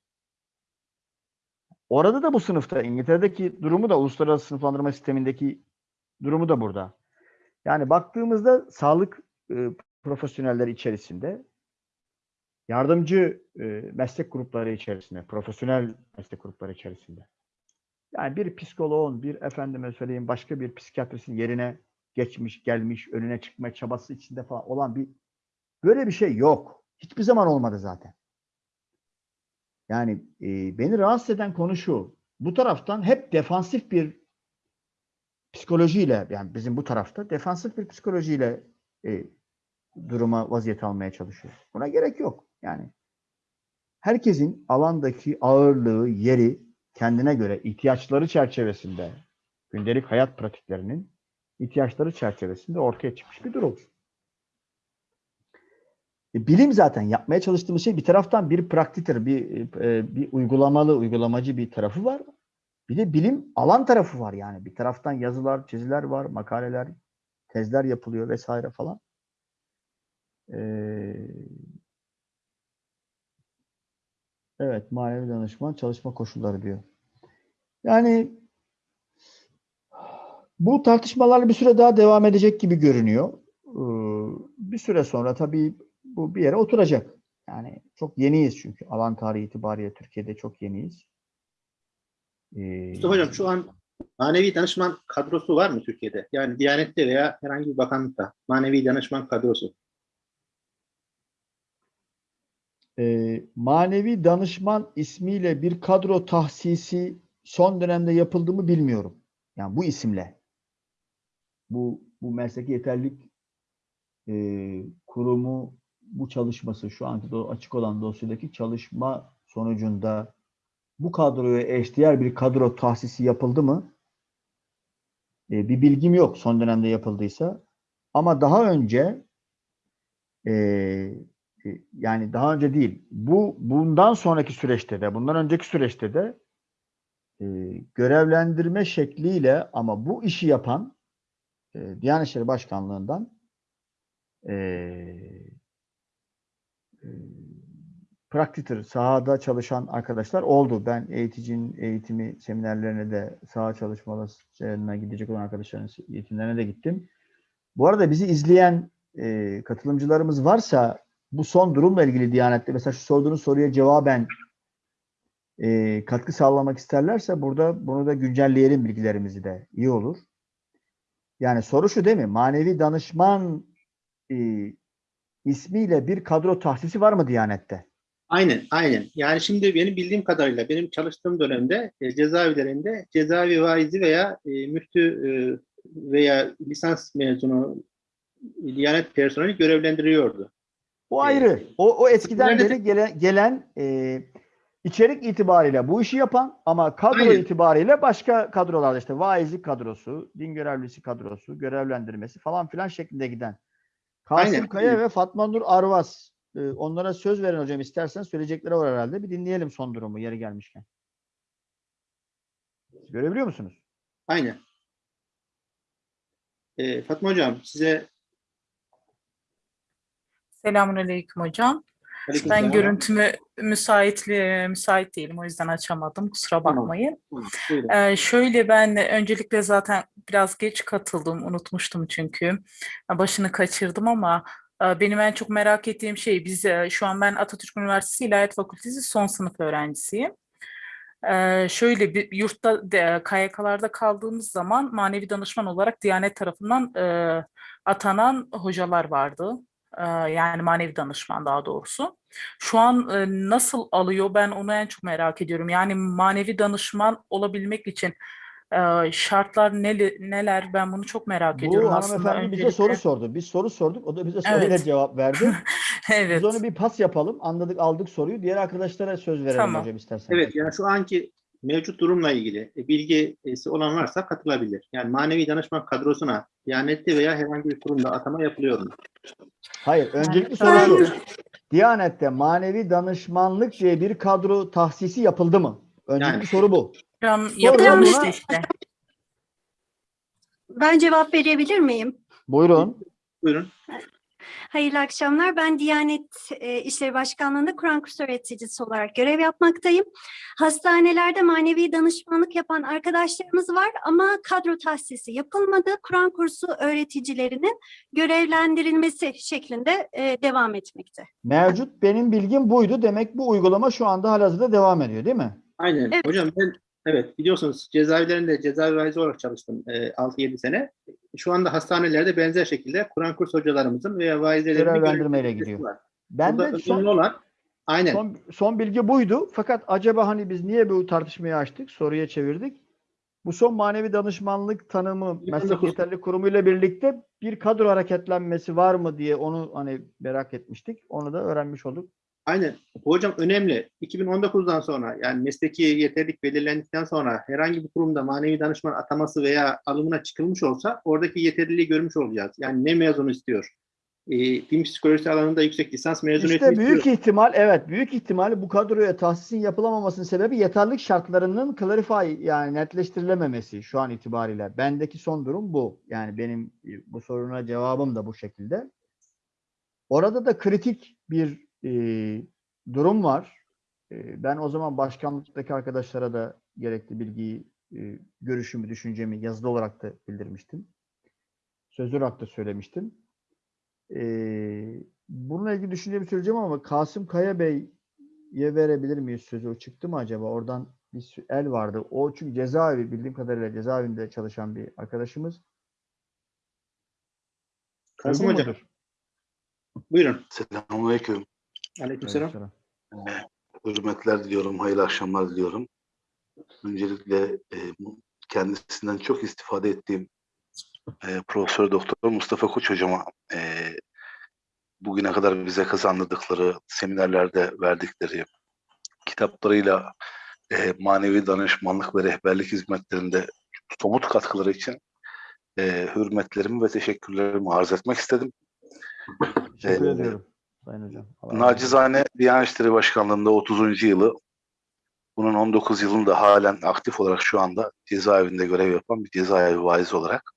Orada da bu sınıfta İngiltere'deki durumu da uluslararası sınıflandırma sistemindeki durumu da burada. Yani baktığımızda sağlık e, profesyonelleri içerisinde yardımcı e, meslek grupları içerisinde, profesyonel meslek grupları içerisinde. Yani bir psikoloğun, bir efendime söyleyeyim başka bir psikiyatristin yerine geçmiş, gelmiş, önüne çıkma çabası içinde falan olan bir böyle bir şey yok. Hiçbir zaman olmadı zaten. Yani e, beni rahatsız eden konu şu. Bu taraftan hep defansif bir psikolojiyle yani bizim bu tarafta defansif bir psikolojiyle e, duruma vaziyet almaya çalışıyoruz. Buna gerek yok. Yani herkesin alandaki ağırlığı, yeri kendine göre ihtiyaçları çerçevesinde gündelik hayat pratiklerinin ihtiyaçları çerçevesinde ortaya çıkmış bir durum. E, bilim zaten yapmaya çalıştığımız şey bir taraftan bir praktittir, bir e, bir uygulamalı, uygulamacı bir tarafı var. Bir de bilim alan tarafı var yani. Bir taraftan yazılar, çiziler var, makaleler, tezler yapılıyor vesaire falan. Ee, evet, manevi danışman çalışma koşulları diyor. Yani bu tartışmalar bir süre daha devam edecek gibi görünüyor. Bir süre sonra tabii bu bir yere oturacak. Yani çok yeniyiz çünkü alan tarihi itibariyle Türkiye'de çok yeniyiz. Ee, Mustafa Hocam şu an manevi danışman kadrosu var mı Türkiye'de? Yani Diyanet'te veya herhangi bir bakanlıkta manevi danışman kadrosu. e, manevi danışman ismiyle bir kadro tahsisi son dönemde yapıldı mı bilmiyorum. Yani bu isimle. Bu bu mesleki yeterlilik e, kurumu bu çalışması şu anki açık olan dosyadaki çalışma sonucunda bu kadroya eşdeğer bir kadro tahsisi yapıldı mı? E, bir bilgim yok son dönemde yapıldıysa. Ama daha önce e, e, yani daha önce değil. Bu bundan sonraki süreçte de, bundan önceki süreçte de e, görevlendirme şekliyle ama bu işi yapan e, Diyanet İşleri Başkanlığı'ndan e, praktitır, sahada çalışan arkadaşlar oldu. Ben eğiticinin eğitimi seminerlerine de saha çalışmalarına gidecek olan arkadaşların eğitimlerine de gittim. Bu arada bizi izleyen e, katılımcılarımız varsa bu son durumla ilgili Diyanet'te mesela şu sorduğunuz soruya cevaben e, katkı sağlamak isterlerse burada bunu da güncelleyelim bilgilerimizi de iyi olur. Yani soru şu değil mi? Manevi danışman e, ismiyle bir kadro tahsisi var mı Diyanet'te? Aynen, aynen. Yani şimdi benim bildiğim kadarıyla benim çalıştığım dönemde e, cezaevlerinde cezaevi vaizi veya e, müftü e, veya lisans mezunu Diyanet personeli görevlendiriyordu. O ayrı. O, o eskiden Nerede- beri gelen, gelen e, içerik itibariyle bu işi yapan ama kadro Aynen. itibariyle başka kadrolarda işte vaizlik kadrosu, din görevlisi kadrosu, görevlendirmesi falan filan şeklinde giden. Kasım Aynen. Kaya ve Fatma Nur Arvas. e, onlara söz verin hocam istersen söyleyecekleri var herhalde. Bir dinleyelim son durumu yeri gelmişken. Görebiliyor musunuz? Aynen. E, Fatma Hocam size Selamünaleyküm hocam. Ben Aleykümselam. görüntümü müsaitli müsait değilim o yüzden açamadım. Kusura bakmayın. Tamam. Ee, şöyle ben öncelikle zaten biraz geç katıldım, unutmuştum çünkü. Başını kaçırdım ama e, benim en çok merak ettiğim şey biz e, şu an ben Atatürk Üniversitesi İlahiyat Fakültesi son sınıf öğrencisiyim. Ee, şöyle bir yurtta de, KYK'larda kaldığımız zaman manevi danışman olarak Diyanet tarafından e, atanan hocalar vardı. Yani manevi danışman daha doğrusu. Şu an nasıl alıyor ben onu en çok merak ediyorum. Yani manevi danışman olabilmek için şartlar neler ben bunu çok merak ediyorum Bu aslında. hanımefendi bize soru sordu. Biz soru sorduk. O da bize soruyla Evet. cevap verdi. (laughs) Evet. Biz onu bir pas yapalım. Anladık aldık soruyu. Diğer arkadaşlara söz verelim Tamam. hocam istersen. Evet, yani şu anki mevcut durumla ilgili e, bilgisi olan varsa katılabilir. Yani manevi danışman kadrosuna Diyanet'te veya herhangi bir kurumda atama yapılıyor mu? Hayır. Öncelikli soru şu. Diyanet'te manevi danışmanlık diye bir kadro tahsisi yapıldı mı? Öncelikli Yani- soru bu. Yapılmıştı işte. Ben cevap verebilir miyim? Buyurun. Buyurun. Hayırlı akşamlar. Ben Diyanet e, İşleri Başkanlığı'nda Kur'an kursu öğreticisi olarak görev yapmaktayım. Hastanelerde manevi danışmanlık yapan arkadaşlarımız var ama kadro tahsisi yapılmadı. Kur'an kursu öğreticilerinin görevlendirilmesi şeklinde e, devam etmekte. Mevcut benim bilgim buydu. Demek bu uygulama şu anda halihazırda devam ediyor değil mi? Aynen. Evet. Hocam ben evet biliyorsunuz cezaevlerinde cezaevi vaizi olarak çalıştım e, 6-7 sene. Şu anda hastanelerde benzer şekilde Kur'an kurs hocalarımızın veya vaizlerin Görevlendirmeyle gidiyor. Ben Burada de son, olan aynen. son, son bilgi buydu. Fakat acaba hani biz niye bu tartışmayı açtık? Soruya çevirdik. Bu son manevi danışmanlık tanımı meslek 2019. yeterli kurumu ile birlikte bir kadro hareketlenmesi var mı diye onu hani merak etmiştik. Onu da öğrenmiş olduk. Aynen. Hocam önemli. 2019'dan sonra yani mesleki yeterlilik belirlendikten sonra herhangi bir kurumda manevi danışman ataması veya alımına çıkılmış olsa oradaki yeterliliği görmüş olacağız. Yani ne mezunu istiyor? E, din psikolojisi alanında yüksek lisans mezuniyeti İşte büyük istiyor. ihtimal evet büyük ihtimal bu kadroya tahsisin yapılamamasının sebebi yeterlilik şartlarının clarify yani netleştirilememesi şu an itibariyle. Bendeki son durum bu. Yani benim e, bu soruna cevabım da bu şekilde. Orada da kritik bir e, durum var. E, ben o zaman başkanlıktaki arkadaşlara da gerekli bilgiyi, e, görüşümü, düşüncemi yazılı olarak da bildirmiştim. Sözlü olarak da söylemiştim. Ee, bununla ilgili düşüncemi söyleyeceğim ama Kasım Kaya Bey'e verebilir miyiz sözü? O çıktı mı acaba? Oradan bir el vardı. O çünkü cezaevi bildiğim kadarıyla cezaevinde çalışan bir arkadaşımız. Kasım hocam buyurun. Selamünaleyküm. Aleykümselam. Aleykümselam. Ee, Hürmetler diliyorum, hayırlı akşamlar diliyorum. Öncelikle e, kendisinden çok istifade ettiğim e, Profesör Doktor Mustafa Koç hocama e, bugüne kadar bize kazandırdıkları, seminerlerde verdikleri kitaplarıyla e, manevi danışmanlık ve rehberlik hizmetlerinde somut katkıları için e, hürmetlerimi ve teşekkürlerimi arz etmek istedim. Teşekkür Ee, ediyorum. Sayın Hocam. Allah. Nacizane Diyanet İşleri Başkanlığı'nda 30. yılı, bunun 19 yılında halen aktif olarak şu anda cezaevinde görev yapan bir cezaevi vaizi olarak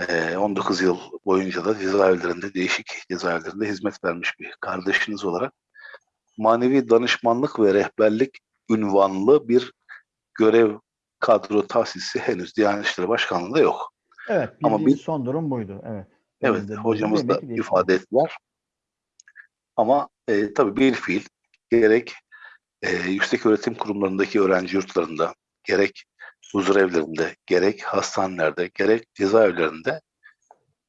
eee, 19 yıl boyunca da cezaevlerinde, değişik cezaevlerinde hizmet vermiş bir kardeşiniz olarak manevi danışmanlık ve rehberlik ünvanlı bir görev kadro tahsisi henüz Diyanet İşleri Başkanlığı'nda yok. Evet, Ama bir- son durum buydu. Evet. Evet, hocamız da ifade ettiler. Ama e, tabii bir fiil gerek e, yüksek öğretim kurumlarındaki öğrenci yurtlarında, gerek huzur evlerinde, gerek hastanelerde, gerek cezaevlerinde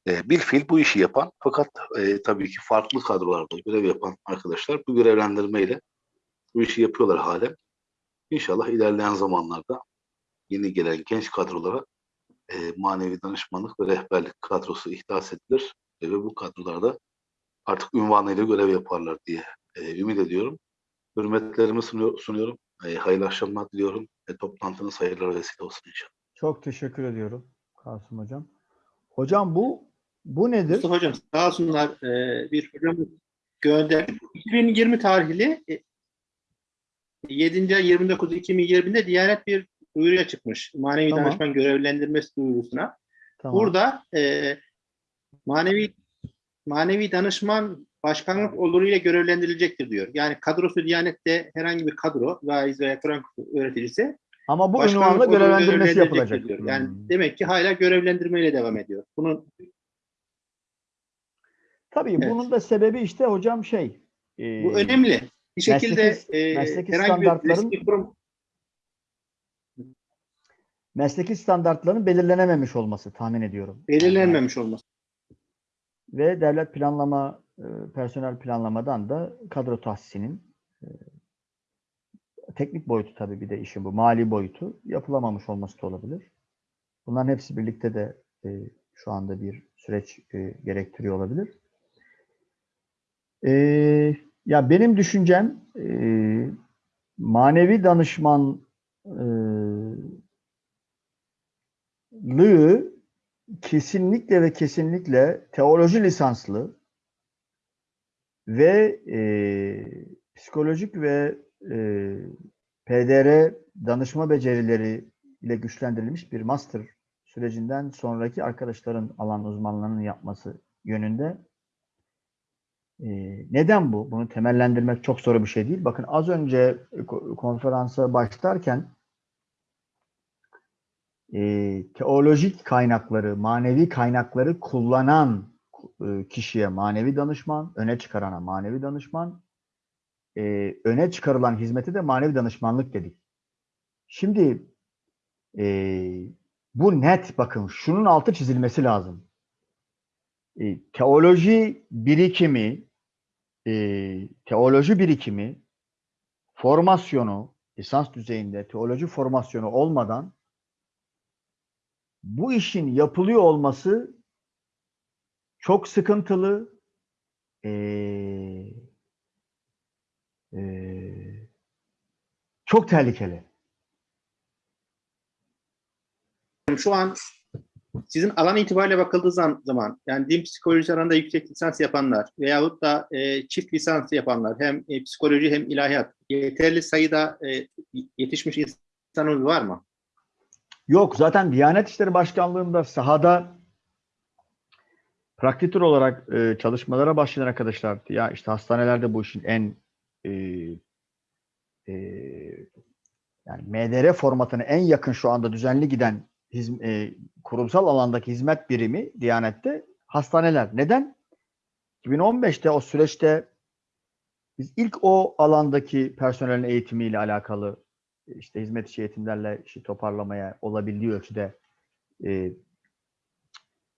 e, bir fiil bu işi yapan fakat e, tabii ki farklı kadrolarda görev yapan arkadaşlar bu görevlendirmeyle bu işi yapıyorlar halen. İnşallah ilerleyen zamanlarda yeni gelen genç kadrolara e, manevi danışmanlık ve rehberlik kadrosu ihdas edilir e, ve bu kadrolarda artık ünvanıyla görev yaparlar diye e, ümit ediyorum. Hürmetlerimi sunuyor, sunuyorum. E, hayırlı akşamlar diliyorum. E, toplantınız hayırlara vesile olsun inşallah. Çok teşekkür ediyorum Kasım Hocam. Hocam bu bu nedir? Mustafa Hocam sağ olsunlar e, bir hocamız gönder. 2020 tarihli e, 7. ay 29 2020'de Diyanet bir duyuruya çıkmış. Manevi Tamam. danışman görevlendirmesi duyurusuna. Tamam. Burada e, manevi manevi danışman başkanlık oluruyla görevlendirilecektir diyor. Yani kadrosu Diyanet'te herhangi bir kadro, vaiz veya Kur'an öğreticisi Ama bu başkanlık ünvanla görevlendirmesi yapılacak. Diyor. Yani Hmm. demek ki hala görevlendirmeyle devam ediyor. Bunun Tabii Evet. bunun da sebebi işte hocam şey. e, bu önemli. Bir şekilde mesleki- e, mesleki herhangi bir kurum mesleki standartların belirlenememiş olması tahmin ediyorum. belirlenmemiş olması. Ve devlet planlama, e, personel planlamadan da kadro tahsisinin e, teknik boyutu tabii bir de işin bu mali boyutu yapılamamış olması da olabilir. Bunların hepsi birlikte de e, şu anda bir süreç gerektiriyor olabilir. Ya benim düşüncem manevi danışman e, lığı kesinlikle ve kesinlikle teoloji lisanslı ve e, psikolojik ve e, PDR danışma becerileri ile güçlendirilmiş bir master sürecinden sonraki arkadaşların alan uzmanlarının yapması yönünde. Ee, neden bu? Bunu temellendirmek çok zor bir şey değil. Bakın az önce ko- konferansa başlarken e, teolojik kaynakları, manevi kaynakları kullanan e, kişiye manevi danışman, öne çıkarana manevi danışman, e, öne çıkarılan hizmete de manevi danışmanlık dedik. Şimdi e, bu net bakın şunun altı çizilmesi lazım. E, teoloji birikimi e, teoloji birikimi formasyonu lisans düzeyinde teoloji formasyonu olmadan bu işin yapılıyor olması çok sıkıntılı e, e, çok tehlikeli. Şu an sizin alan itibariyle bakıldığı zam- zaman yani din psikolojisi alanında yüksek lisans yapanlar veyahut da e, çift lisans yapanlar hem e, psikoloji hem ilahiyat yeterli sayıda e, yetişmiş insanımız var mı? Yok zaten Diyanet İşleri Başkanlığı'nda sahada praktitür olarak e, çalışmalara başlayan arkadaşlar ya işte hastanelerde bu işin en e, e, yani MDR formatına en yakın şu anda düzenli giden hizm- e, kurumsal alandaki hizmet birimi Diyanet'te hastaneler. Neden? 2015'te o süreçte biz ilk o alandaki personelin eğitimiyle alakalı işte hizmet içi eğitimlerle işi toparlamaya olabildiği ölçüde e,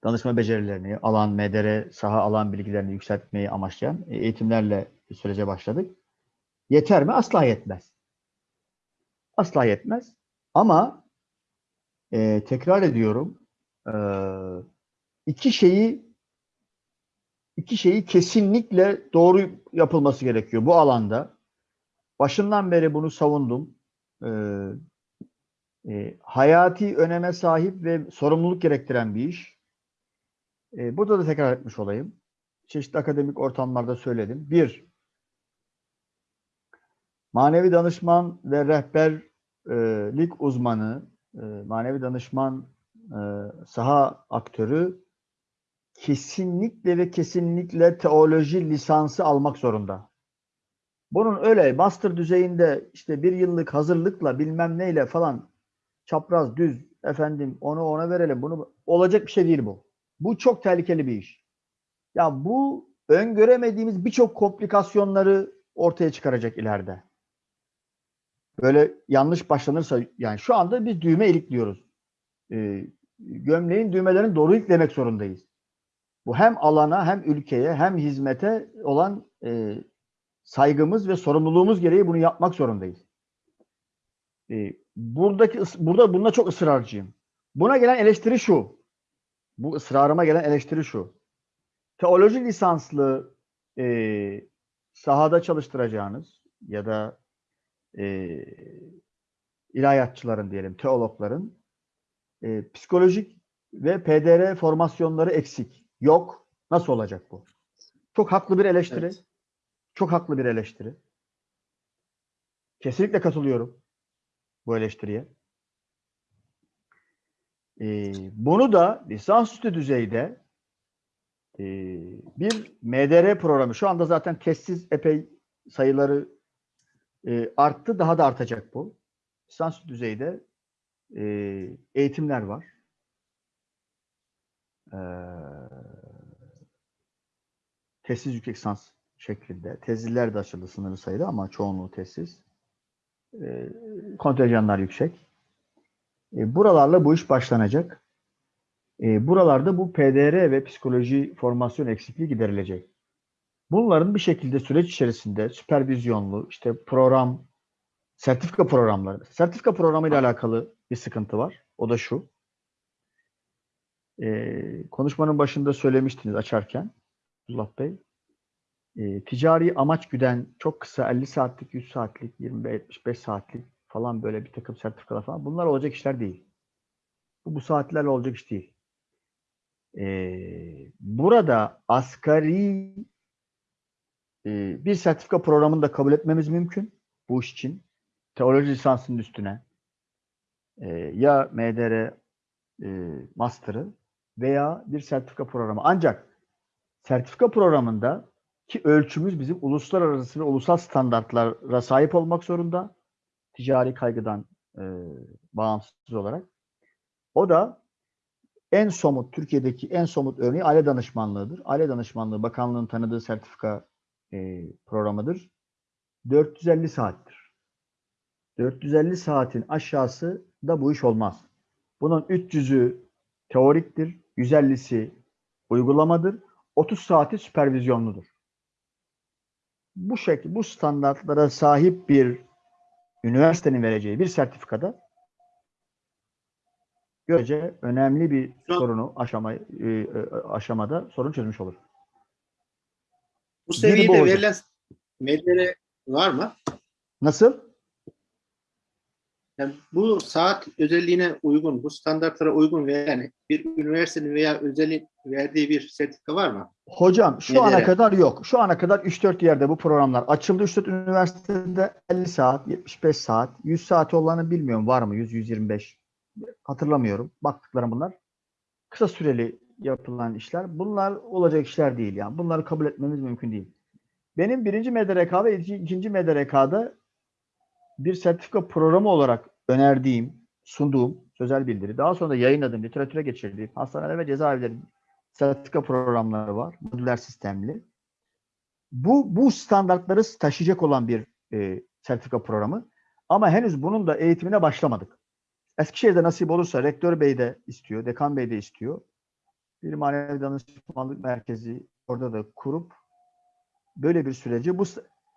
danışma becerilerini, alan, MDR, saha alan bilgilerini yükseltmeyi amaçlayan e, eğitimlerle sürece başladık. Yeter mi? Asla yetmez. Asla yetmez. Ama e, tekrar ediyorum e, iki şeyi iki şeyi kesinlikle doğru yapılması gerekiyor bu alanda. Başından beri bunu savundum. Ee, e, hayati öneme sahip ve sorumluluk gerektiren bir iş. Ee, burada da tekrar etmiş olayım. Çeşitli akademik ortamlarda söyledim. Bir, manevi danışman ve rehberlik uzmanı, e, manevi danışman e, saha aktörü kesinlikle ve kesinlikle teoloji lisansı almak zorunda. Bunun öyle master düzeyinde işte bir yıllık hazırlıkla bilmem neyle falan çapraz düz efendim onu ona verelim bunu olacak bir şey değil bu. Bu çok tehlikeli bir iş. Ya bu öngöremediğimiz birçok komplikasyonları ortaya çıkaracak ileride. Böyle yanlış başlanırsa yani şu anda biz düğme ilikliyoruz. Ee, gömleğin düğmelerini doğru iliklemek zorundayız. Bu hem alana hem ülkeye hem hizmete olan e, saygımız ve sorumluluğumuz gereği bunu yapmak zorundayız. Ee, buradaki burada bunda çok ısrarcıyım. Buna gelen eleştiri şu. Bu ısrarıma gelen eleştiri şu. Teoloji lisanslı e, sahada çalıştıracağınız ya da e, ilahiyatçıların diyelim, teologların e, psikolojik ve PDR formasyonları eksik. Yok. Nasıl olacak bu? Çok haklı bir eleştiri. Evet. Çok haklı bir eleştiri. Kesinlikle katılıyorum bu eleştiriye. Ee, bunu da lisansüstü düzeyde e, bir MDR programı, şu anda zaten testsiz epey sayıları e, arttı, daha da artacak bu. Lisansüstü düzeyde e, eğitimler var. Ee, tesis yüksek lisans şeklinde. Tezliler de açıldı sınırlı sayıda ama çoğunluğu tesis. E, kontenjanlar yüksek. E, buralarla bu iş başlanacak. E, buralarda bu PDR ve psikoloji formasyon eksikliği giderilecek. Bunların bir şekilde süreç içerisinde süpervizyonlu işte program, sertifika programları. Sertifika programı ile alakalı bir sıkıntı var. O da şu. E, konuşmanın başında söylemiştiniz açarken Abdullah Bey. E, ticari amaç güden çok kısa 50 saatlik, 100 saatlik, 25 saatlik falan böyle bir takım sertifikalar falan bunlar olacak işler değil. Bu, bu saatlerle olacak iş değil. E, burada asgari e, bir sertifika programını da kabul etmemiz mümkün bu iş için. Teoloji lisansının üstüne e, ya MDR e, master'ı veya bir sertifika programı. Ancak sertifika programında ki ölçümüz bizim uluslararası ve ulusal standartlara sahip olmak zorunda. Ticari kaygıdan e, bağımsız olarak. O da en somut, Türkiye'deki en somut örneği aile danışmanlığıdır. Aile danışmanlığı bakanlığın tanıdığı sertifika e, programıdır. 450 saattir. 450 saatin aşağısı da bu iş olmaz. Bunun 300'ü teoriktir, 150'si uygulamadır, 30 saati süpervizyonludur. Bu şekilde, bu standartlara sahip bir üniversitenin vereceği bir sertifikada görece önemli bir Şu- sorunu aşama, e, e, aşamada sorun çözmüş olur. Bu seviyede bu verilen medere var mı? Nasıl? Yani bu saat özelliğine uygun, bu standartlara uygun veren bir üniversitenin veya özelin verdiği bir sertifika var mı? Hocam şu Nelere? ana kadar yok. Şu ana kadar 3-4 yerde bu programlar açıldı. 3-4 üniversitede 50 saat, 75 saat, 100 saat olanı bilmiyorum var mı? 100-125. Hatırlamıyorum. Baktıklarım bunlar. Kısa süreli yapılan işler. Bunlar olacak işler değil yani. Bunları kabul etmemiz mümkün değil. Benim birinci MDRK ve iki- ikinci MDRK'da bir sertifika programı olarak önerdiğim, sunduğum sözel bildiri, daha sonra da yayınladığım, literatüre geçirdiğim hastaneler ve cezaevleri sertifika programları var. Modüler sistemli. Bu, bu standartları taşıyacak olan bir e, sertifika programı. Ama henüz bunun da eğitimine başlamadık. Eskişehir'de nasip olursa Rektör Bey de istiyor, Dekan Bey de istiyor. Bir manevi danışmanlık merkezi orada da kurup böyle bir süreci bu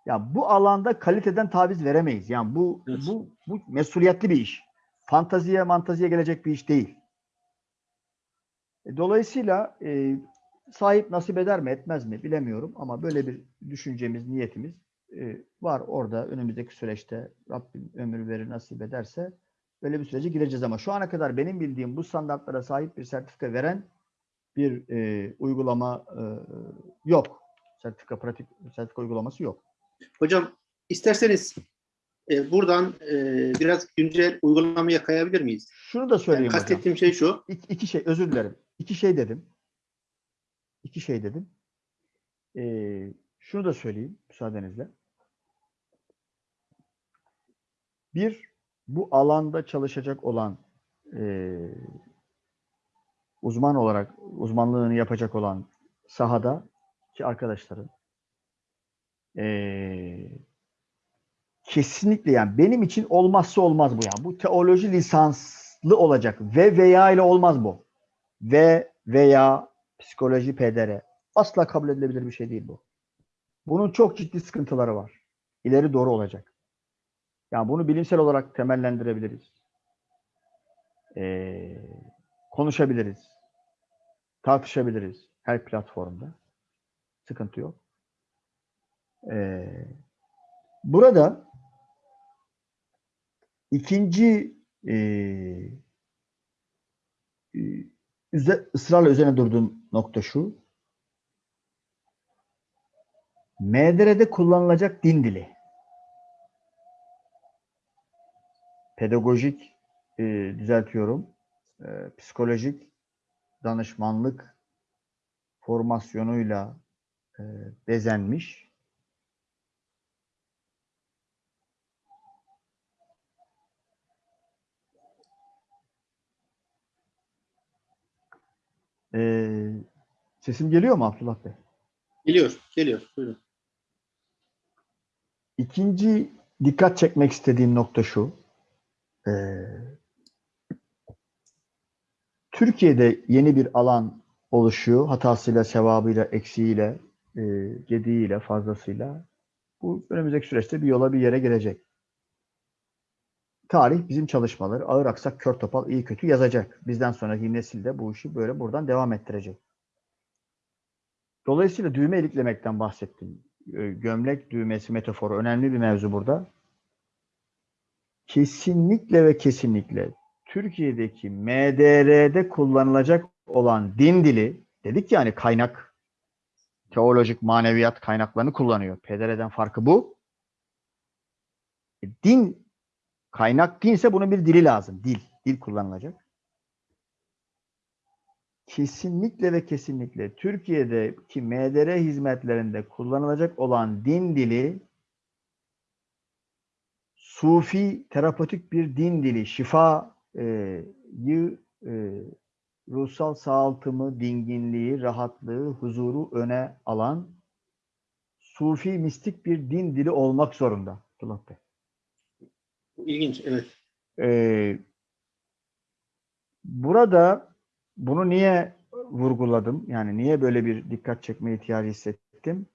ya bu alanda kaliteden taviz veremeyiz. Yani bu Evet. bu bu mesuliyetli bir iş. Fantaziye, mantaziye gelecek bir iş değil. E, Dolayısıyla e, sahip nasip eder mi etmez mi bilemiyorum ama böyle bir düşüncemiz, niyetimiz e, var orada önümüzdeki süreçte Rabbim ömür verir nasip ederse böyle bir sürece gireceğiz ama şu ana kadar benim bildiğim bu standartlara sahip bir sertifika veren bir e, uygulama e, yok. Sertifika pratik sertifika uygulaması yok. Hocam isterseniz e, buradan e, biraz güncel uygulamaya kayabilir miyiz? Şunu da Yani söyleyeyim hocam. kastettiğim şey şu. İki, iki şey, özür dilerim. İki şey dedim. İki şey dedim. Ee, şunu da söyleyeyim müsaadenizle. Bir, bu alanda çalışacak olan ee, uzman olarak, uzmanlığını yapacak olan sahada ki arkadaşların ee, kesinlikle yani benim için olmazsa olmaz bu yani. Bu teoloji lisanslı olacak. Ve veya ile olmaz bu. Ve veya psikoloji pedere. Asla kabul edilebilir bir şey değil bu. Bunun çok ciddi sıkıntıları var. İleri doğru olacak. Yani bunu bilimsel olarak temellendirebiliriz. Ee, konuşabiliriz. Tartışabiliriz. Her platformda. Sıkıntı yok. Ee, burada İkinci e, üze- ısrarla üzerine durduğum nokta şu. MDR'de kullanılacak din dili. Pedagojik e, düzeltiyorum. e, psikolojik danışmanlık formasyonuyla e, bezenmiş Ee, sesim geliyor mu Abdullah Bey? Geliyor, geliyor. Buyurun. İkinci dikkat çekmek istediğim nokta şu. Ee, Türkiye'de yeni bir alan oluşuyor. Hatasıyla, sevabıyla, eksiğiyle, e, gediğiyle, fazlasıyla. Bu önümüzdeki süreçte bir yola bir yere girecek. Tarih bizim çalışmaları ağır aksak kör topal iyi kötü yazacak. Bizden sonraki nesil de bu işi böyle buradan devam ettirecek. Dolayısıyla düğme iliklemekten bahsettim. Ee, Gömlek düğmesi metaforu önemli bir mevzu burada. Kesinlikle ve kesinlikle Türkiye'deki MDR'de kullanılacak olan din dili dedik yani kaynak teolojik maneviyat kaynaklarını kullanıyor. PDR'den farkı bu. E, Din kaynak dinse bunun bir dili lazım. Dil. Dil kullanılacak. kesinlikle ve kesinlikle Türkiye'deki MDR hizmetlerinde kullanılacak olan din dili Sufi terapötik bir din dili, şifayı, e, ruhsal sağaltımı, dinginliği, rahatlığı, huzuru öne alan Sufi mistik bir din dili olmak zorunda. Abdullah Bey. İlginç, evet. Ee, burada bunu niye vurguladım? Yani niye böyle bir dikkat çekme ihtiyacı hissettim?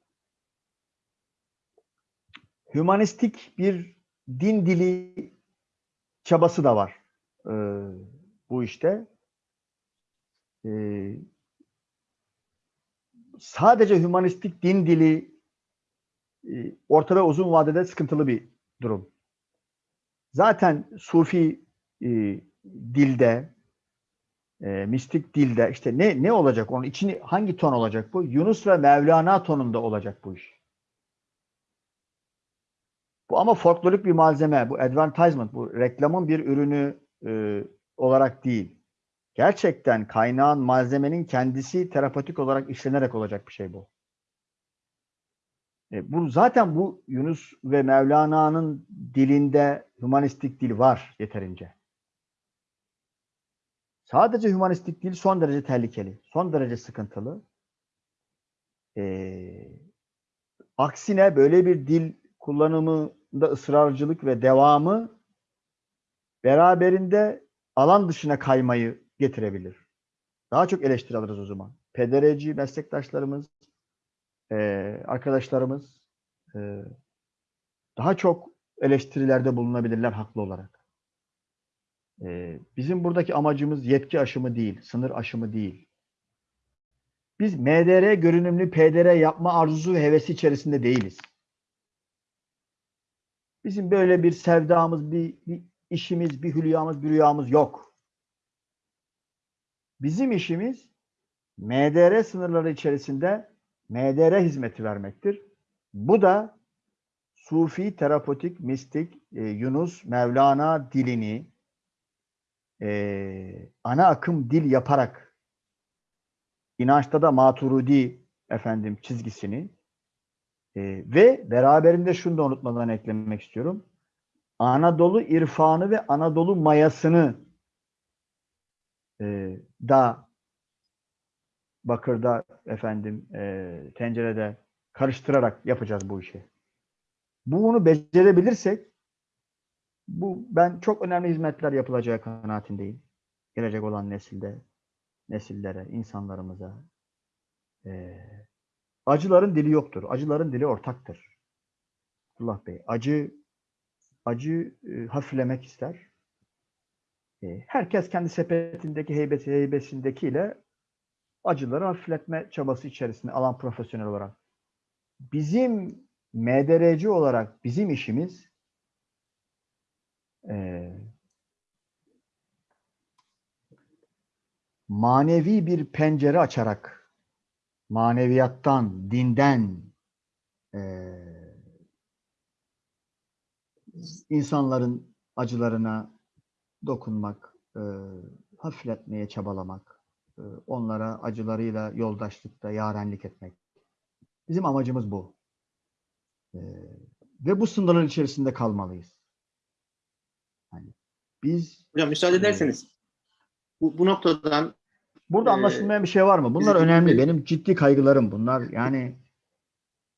Hümanistik bir din dili çabası da var ee, bu işte. Ee, sadece hümanistik din dili e, orta ve uzun vadede sıkıntılı bir durum. Zaten Sufi e, dilde, e, mistik dilde işte ne ne olacak? Onun içini hangi ton olacak bu? Yunus ve Mevlana tonunda olacak bu iş. Bu ama folklorik bir malzeme, bu advertisement, bu reklamın bir ürünü e, olarak değil. Gerçekten kaynağın, malzemenin kendisi terapötik olarak işlenerek olacak bir şey bu. E, bu zaten bu Yunus ve Mevlana'nın dilinde hümanistik dil var yeterince. Sadece hümanistik dil son derece tehlikeli, son derece sıkıntılı. E, aksine böyle bir dil kullanımında ısrarcılık ve devamı beraberinde alan dışına kaymayı getirebilir. Daha çok eleştiri alırız o zaman. Pedereci meslektaşlarımız, e, arkadaşlarımız e, daha çok eleştirilerde bulunabilirler haklı olarak. E, bizim buradaki amacımız yetki aşımı değil, sınır aşımı değil. Biz MDR görünümlü PDR yapma arzusu ve hevesi içerisinde değiliz. Bizim böyle bir sevdamız, bir, bir işimiz, bir hülyamız, bir rüyamız yok. Bizim işimiz MDR sınırları içerisinde MDR hizmeti vermektir. Bu da Sufi, terapötik, mistik, e, Yunus, Mevlana dilini e, ana akım dil yaparak inançta da Maturidi efendim çizgisini e, ve beraberinde şunu da unutmadan eklemek istiyorum. Anadolu irfanı ve Anadolu mayasını e, da bakırda efendim e, tencerede karıştırarak yapacağız bu işi. Bunu becerebilirsek bu ben çok önemli hizmetler yapılacağı kanaatindeyim. Gelecek olan nesilde, nesillere, insanlarımıza. E, acıların dili yoktur. Acıların dili ortaktır. Allah Bey, acı acı e, hafiflemek ister. E, herkes kendi sepetindeki heybesi heybesindekiyle acıları hafifletme çabası içerisinde alan profesyonel olarak. Bizim MDRC olarak bizim işimiz e, manevi bir pencere açarak maneviyattan, dinden e, insanların acılarına dokunmak, e, hafifletmeye çabalamak, onlara acılarıyla yoldaşlıkta yarenlik etmek. Bizim amacımız bu. E, ve bu sınırların içerisinde kalmalıyız. Yani biz Hocam müsaade ederseniz bu, bu noktadan burada Ee, anlaşılmayan bir şey var mı? Bunlar önemli. Benim ciddi kaygılarım bunlar. Yani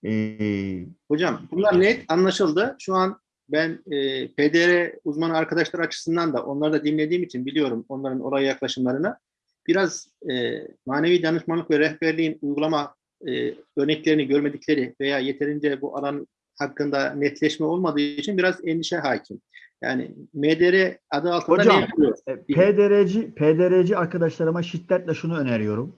e, Hocam bunlar net anlaşıldı. Şu an ben e, PDR uzmanı arkadaşlar açısından da onları da dinlediğim için biliyorum onların oraya yaklaşımlarını. Biraz e, manevi danışmanlık ve rehberliğin uygulama e, örneklerini görmedikleri veya yeterince bu alan hakkında netleşme olmadığı için biraz endişe hakim. Yani MDR adı altında Hocam, ne yapıyor? E, PDR'ci, PDR'ci arkadaşlarıma şiddetle şunu öneriyorum.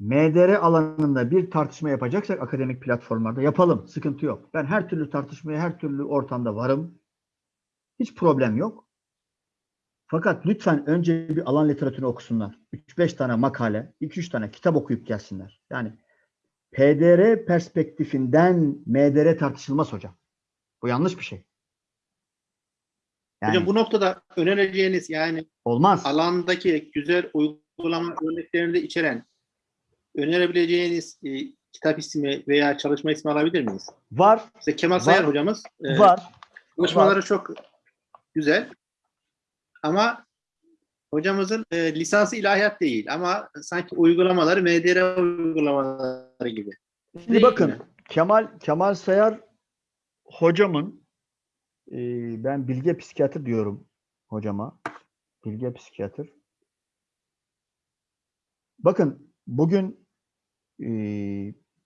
MDR alanında bir tartışma yapacaksak akademik platformlarda yapalım. Sıkıntı yok. Ben her türlü tartışmaya, her türlü ortamda varım. Hiç problem yok. Fakat lütfen önce bir alan literatürünü okusunlar. 3-5 tane makale, 2-3 tane kitap okuyup gelsinler. Yani PDR perspektifinden MDR tartışılmaz hocam. Bu yanlış bir şey. Yani Hocam bu noktada önereceğiniz yani olmaz. alandaki güzel uygulama örneklerini de içeren önerebileceğiniz e, kitap ismi veya çalışma ismi alabilir miyiz? Var, İşte Kemal Var. Sayar hocamız e, var. Çalışmaları çok güzel. Ama hocamızın e, lisansı ilahiyat değil ama sanki uygulamaları MDR uygulamaları gibi. Şimdi bakın mi? Kemal Kemal Sayar hocamın e, ben bilge psikiyatr diyorum hocama. Bilge psikiyatr. Bakın bugün e,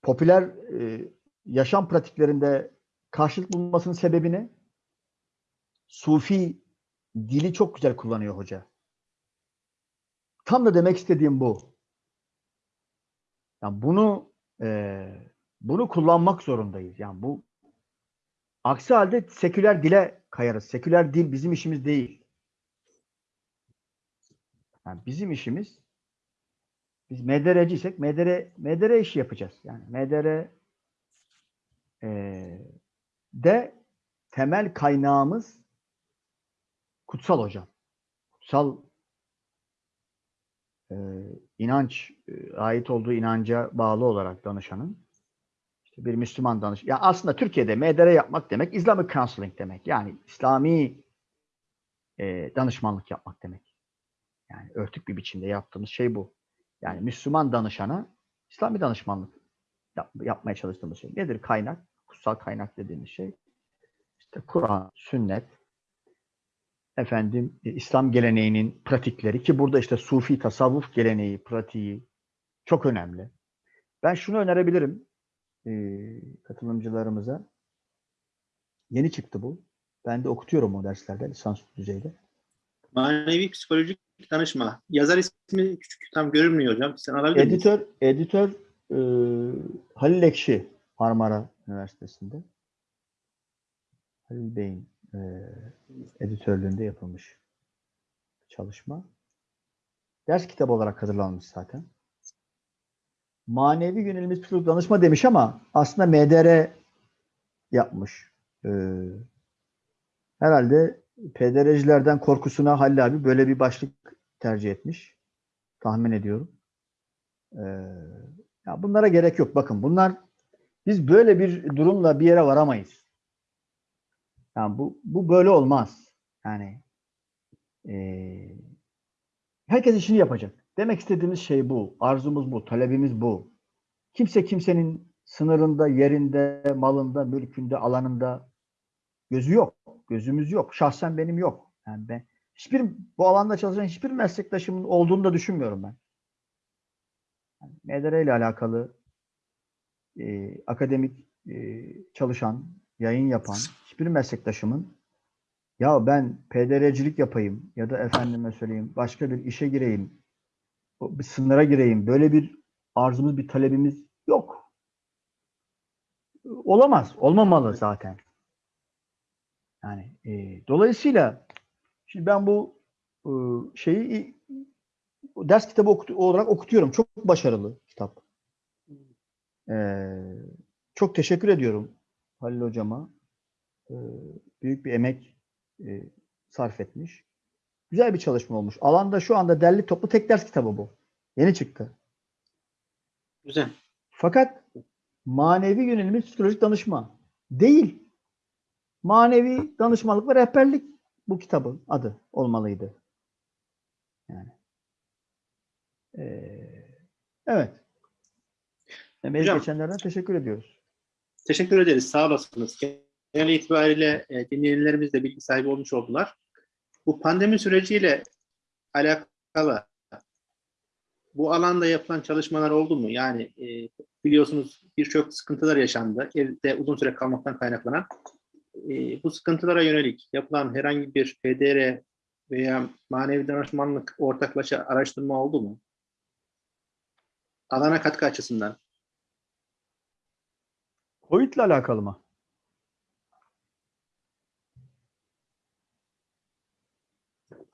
popüler e, yaşam pratiklerinde karşılık bulmasının sebebini Sufi dili çok güzel kullanıyor hoca. Tam da demek istediğim bu. Yani bunu eee, bunu kullanmak zorundayız. Yani bu aksi halde seküler dile kayarız. Seküler dil bizim işimiz değil. Yani bizim işimiz biz MDR'ciysek MDR, MDR işi yapacağız. Yani MDR eee, de temel kaynağımız kutsal hocam. Kutsal e, inanç e, ait olduğu inanca bağlı olarak danışanın işte bir Müslüman danış. Ya aslında Türkiye'de MDR yapmak demek Islamic counseling demek. Yani İslami e, danışmanlık yapmak demek. Yani örtük bir biçimde yaptığımız şey bu. Yani Müslüman danışana İslami danışmanlık yap- yapmaya çalıştığımız şey. Nedir kaynak? Kutsal kaynak dediğimiz şey. İşte Kur'an, sünnet, efendim e, İslam geleneğinin pratikleri ki burada işte Sufi tasavvuf geleneği, pratiği çok önemli. Ben şunu önerebilirim e, katılımcılarımıza. Yeni çıktı bu. Ben de okutuyorum o derslerde lisans düzeyde. Manevi psikolojik danışma. Yazar ismi küçük tam görünmüyor hocam. Sen alabilir misin? Editör, editör e, Halil Ekşi Marmara Üniversitesi'nde. Halil Bey'in e, editörlüğünde yapılmış çalışma. Ders kitabı olarak hazırlanmış zaten. Manevi yönelimiz psikolojik danışma demiş ama aslında MDR yapmış. E, herhalde PDR'cilerden korkusuna Halil abi böyle bir başlık tercih etmiş. Tahmin ediyorum. Ee, ya bunlara gerek yok. Bakın bunlar biz böyle bir durumla bir yere varamayız. Yani bu bu böyle olmaz. Yani eee, herkes işini yapacak. Demek istediğimiz şey bu. Arzumuz bu. Talebimiz bu. Kimse kimsenin sınırında, yerinde, malında, mülkünde, alanında gözü yok. Gözümüz yok. Şahsen benim yok. Yani ben hiçbir bu alanda çalışan hiçbir meslektaşımın olduğunu da düşünmüyorum ben. MDR ile alakalı e, akademik e, çalışan, yayın yapan hiçbir meslektaşımın ya ben PDR'cilik yapayım ya da efendime söyleyeyim başka bir işe gireyim, bir sınıra gireyim. Böyle bir arzumuz, bir talebimiz yok. Olamaz. Olmamalı zaten. Yani e, dolayısıyla şimdi ben bu e, şeyi ders kitabı okut- olarak okutuyorum. Çok başarılı kitap. Ee, çok teşekkür ediyorum Halil hocama. Ee, büyük bir emek e, sarf etmiş. Güzel bir çalışma olmuş. Alanda şu anda derli toplu tek ders kitabı bu. Yeni çıktı. Güzel. Fakat manevi yönelimi psikolojik danışma değil. Manevi danışmanlık ve rehberlik bu kitabın adı olmalıydı. Yani. Ee, evet. Emeği geçenlerden teşekkür ediyoruz. Teşekkür ederiz. Sağ olasınız. Genel itibariyle e, dinleyenlerimiz de bilgi sahibi olmuş oldular. Bu pandemi süreciyle alakalı bu alanda yapılan çalışmalar oldu mu? Yani e, biliyorsunuz birçok sıkıntılar yaşandı. Evde uzun süre kalmaktan kaynaklanan. E, bu sıkıntılara yönelik yapılan herhangi bir PDR veya manevi danışmanlık ortaklaşa araştırma oldu mu? Alana katkı açısından. Covid ile alakalı mı?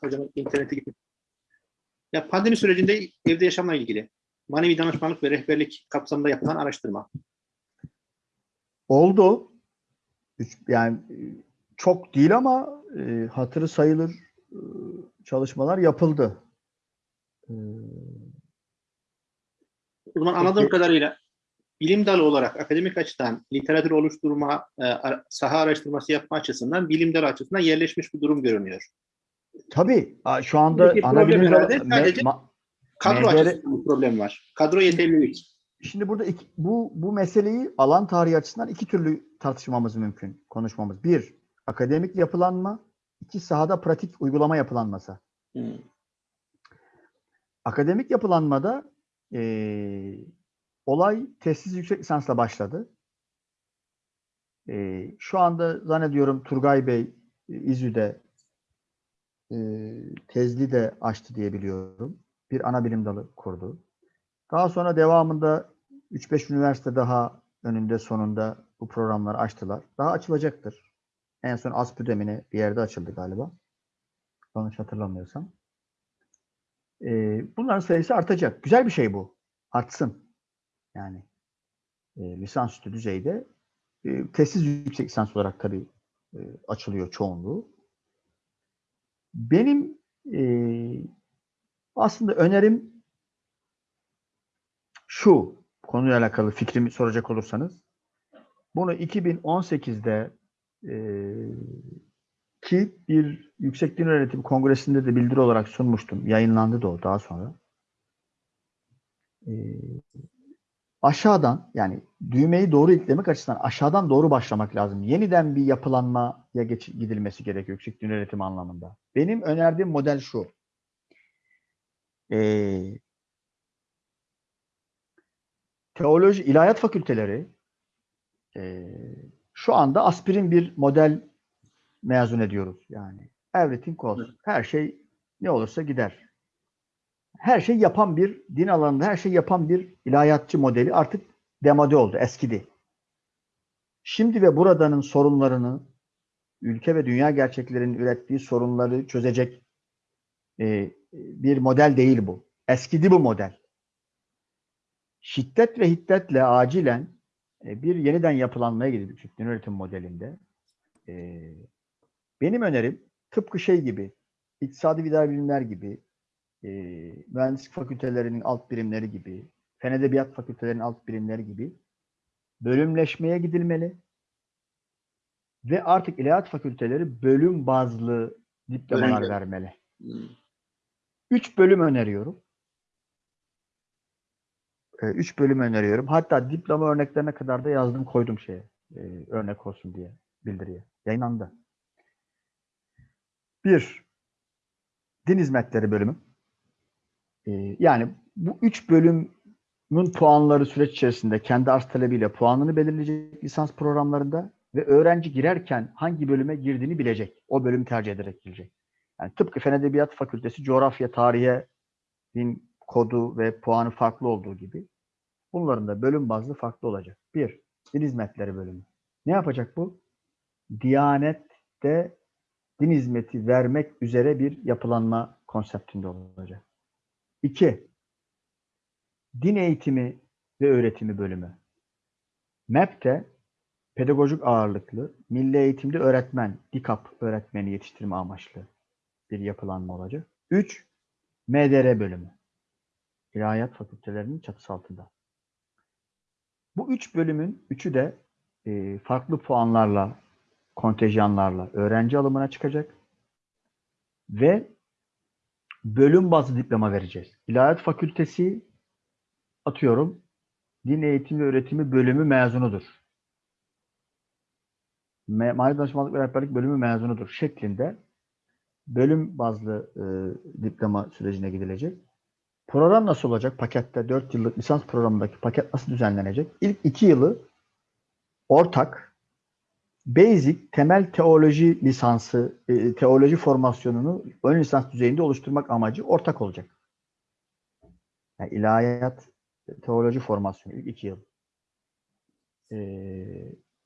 Hocam internete gittim. Ya pandemi sürecinde evde yaşamla ilgili manevi danışmanlık ve rehberlik kapsamında yapılan araştırma. Oldu. Üç- Yani e, çok değil ama e, hatırı sayılır e, çalışmalar yapıldı. Ee, O zaman anladığım Peki. kadarıyla bilim dalı olarak akademik açıdan literatür oluşturma, e, saha araştırması yapma açısından bilim dalı açısından yerleşmiş bir durum görünüyor. tabii şu anda ana bilim dalı- sadece- me- ma- Kadro MDR açısından bir problem var. Kadro yeterlilik. Şimdi burada iki- bu bu meseleyi alan tarihi açısından iki türlü tartışmamız mümkün, konuşmamız. Bir, akademik yapılanma, iki sahada pratik uygulama yapılanması. Hmm. Akademik yapılanmada eee, olay tesis yüksek lisansla başladı. Eee, şu anda zannediyorum Turgay Bey e, İZÜ'de eee tezli de açtı diye biliyorum. Bir ana bilim dalı kurdu. Daha sonra devamında 3-5 üniversite daha önünde sonunda bu programları açtılar. Daha açılacaktır. En son ASPÜ demine bir yerde açıldı galiba. Yanlış hatırlamıyorsam. Ee, bunların sayısı artacak. Güzel bir şey bu. Artsın. Yani e, lisansüstü düzeyde e, tesis yüksek lisans olarak tabii e, açılıyor çoğunluğu. Benim e, aslında önerim şu konuyla alakalı fikrimi soracak olursanız bunu 2018'de e, ki bir Yüksek Din Öğretimi Kongresi'nde de bildiri olarak sunmuştum. Yayınlandı da o daha sonra. E, aşağıdan yani düğmeyi doğru iliklemek açısından aşağıdan doğru başlamak lazım. Yeniden bir yapılanmaya geç, gidilmesi gerekiyor Yüksek Öğretimi anlamında. Benim önerdiğim model şu. Ee, teoloji, ilahiyat fakülteleri e, şu anda aspirin bir model mezun ediyoruz. Yani everything goes. Her şey ne olursa gider. Her şey yapan bir din alanında her şey yapan bir ilahiyatçı modeli artık demode oldu, eskidi. Şimdi ve buradanın sorunlarını ülke ve dünya gerçeklerinin ürettiği sorunları çözecek e, bir model değil bu. Eskidi bu model. Şiddet ve hiddetle acilen e, bir yeniden yapılanmaya gidildi Türk Öğretim modelinde. E, benim önerim tıpkı şey gibi, iktisadi ve idari bilimler gibi, e, mühendislik fakültelerinin alt birimleri gibi, fen edebiyat fakültelerinin alt birimleri gibi bölümleşmeye gidilmeli. Ve artık ilahiyat fakülteleri bölüm bazlı diplomalar Bölüm. vermeli. Hmm. Üç bölüm öneriyorum. Ee, Üç bölüm öneriyorum. Hatta diploma örneklerine kadar da yazdım koydum şeye. e, örnek olsun diye bildiriye. Yayınlandı. Bir, din hizmetleri bölümü. Ee, yani bu üç bölümün puanları süreç içerisinde kendi arz talebiyle puanını belirleyecek lisans programlarında ve öğrenci girerken hangi bölüme girdiğini bilecek. O bölümü tercih ederek girecek. Yani tıpkı Fen Edebiyat Fakültesi coğrafya, tarihe din kodu ve puanı farklı olduğu gibi bunların da bölüm bazlı farklı olacak. Bir, din hizmetleri bölümü. Ne yapacak bu? Diyanette din hizmeti vermek üzere bir yapılanma konseptinde olacak. İki, din eğitimi ve öğretimi bölümü. MEP'te pedagojik ağırlıklı, milli eğitimde öğretmen, DİKAP öğretmeni yetiştirme amaçlı bir yapılanma olacak. 3. MDR bölümü. İlahiyat fakültelerinin çatısı altında. Bu üç bölümün üçü de e, farklı puanlarla, kontenjanlarla öğrenci alımına çıkacak ve bölüm bazlı diploma vereceğiz. İlahiyat fakültesi atıyorum din eğitimi ve öğretimi bölümü mezunudur. Me Mali danışmanlık ve rehberlik bölümü mezunudur şeklinde bölüm bazlı e, diploma sürecine gidilecek. Program nasıl olacak? Pakette 4 yıllık lisans programındaki paket nasıl düzenlenecek? İlk 2 yılı ortak basic temel teoloji lisansı, e, teoloji formasyonunu ön lisans düzeyinde oluşturmak amacı ortak olacak. Yani ilahiyat teoloji formasyonu ilk 2 yıl. E,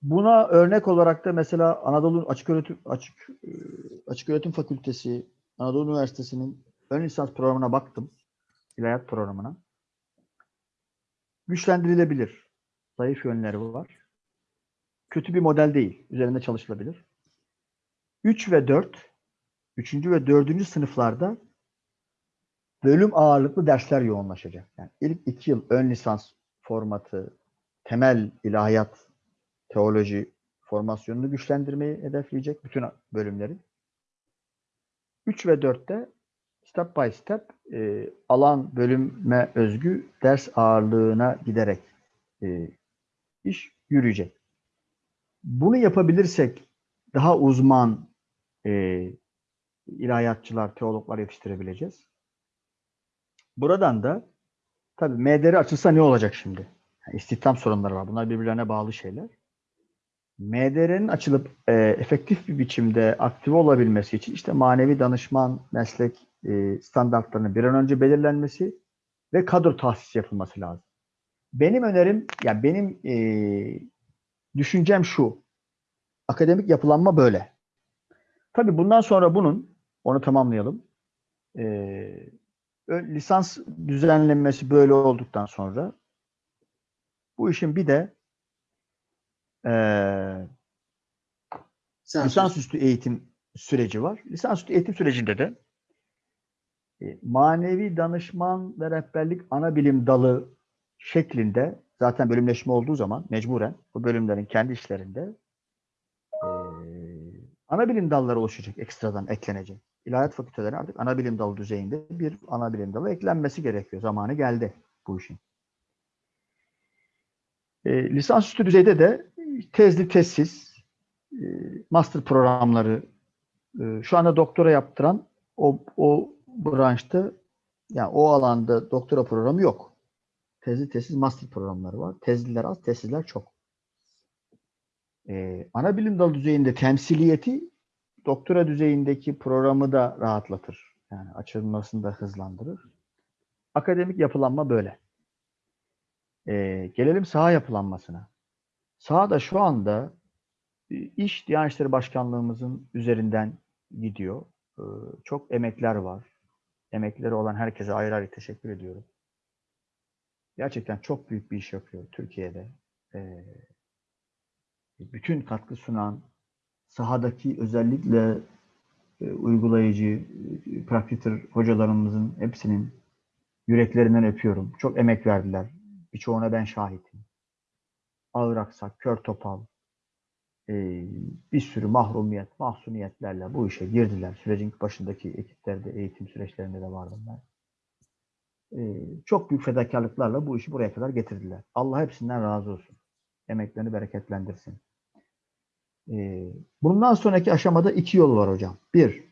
buna örnek olarak da mesela Anadolu Açık Öğretim Açık e, Açık Öğretim Fakültesi Anadolu Üniversitesi'nin ön lisans programına baktım. İlahiyat programına. Güçlendirilebilir. Zayıf yönleri var. Kötü bir model değil. Üzerinde çalışılabilir. 3 ve 4 3. ve 4. sınıflarda bölüm ağırlıklı dersler yoğunlaşacak. Yani ilk iki yıl ön lisans formatı, temel ilahiyat, teoloji formasyonunu güçlendirmeyi hedefleyecek bütün bölümlerin. 3 ve 4'te step by step e, alan bölüme özgü ders ağırlığına giderek e, iş yürüyecek. Bunu yapabilirsek daha uzman e, ilahiyatçılar, teologlar yetiştirebileceğiz. Buradan da tabii MDR açılsa ne olacak şimdi? Yani istihdam sorunları var. Bunlar birbirlerine bağlı şeyler. MDR'nin açılıp e, efektif bir biçimde aktive olabilmesi için işte manevi danışman meslek e, standartlarının bir an önce belirlenmesi ve kadro tahsis yapılması lazım. Benim önerim, yani benim e, düşüncem şu. Akademik yapılanma böyle. Tabii bundan sonra bunun, onu tamamlayalım. E, ö- lisans düzenlenmesi böyle olduktan sonra bu işin bir de e, lisansüstü eğitim süreci var. Lisansüstü eğitim sürecinde de e, manevi danışman ve rehberlik ana bilim dalı şeklinde zaten bölümleşme olduğu zaman mecburen bu bölümlerin kendi işlerinde e, ana bilim dalları oluşacak, ekstradan eklenecek. İlahiyat fakülteleri artık ana bilim dalı düzeyinde bir ana bilim dalı eklenmesi gerekiyor. Zamanı geldi bu işin. E, lisansüstü düzeyde de tezli tezsiz e, master programları e, şu anda doktora yaptıran o, o branşta yani o alanda doktora programı yok. Tezli tezsiz master programları var. Tezliler az, tezsizler çok. E, ana bilim dalı düzeyinde temsiliyeti doktora düzeyindeki programı da rahatlatır. Yani açılmasını da hızlandırır. Akademik yapılanma böyle. E, gelelim saha yapılanmasına. Sahada şu anda e, iş Diyanet İşleri Başkanlığımızın üzerinden gidiyor. Ee, Çok emekler var. Emekleri olan herkese ayrı ayrı teşekkür ediyorum. Gerçekten çok büyük bir iş yapıyor Türkiye'de. Ee, Bütün katkı sunan sahadaki özellikle e, uygulayıcı, e, praktitör hocalarımızın hepsinin yüreklerinden öpüyorum. Çok emek verdiler. Birçoğuna ben şahitim. Ağır aksak, kör topal, e, bir sürü mahrumiyet, mahsuniyetlerle bu işe girdiler. Sürecin başındaki ekiplerde, eğitim süreçlerinde de vardım ben. E, çok büyük fedakarlıklarla bu işi buraya kadar getirdiler. Allah hepsinden razı olsun. Emeklerini bereketlendirsin. E, bundan sonraki aşamada iki yol var hocam. Bir,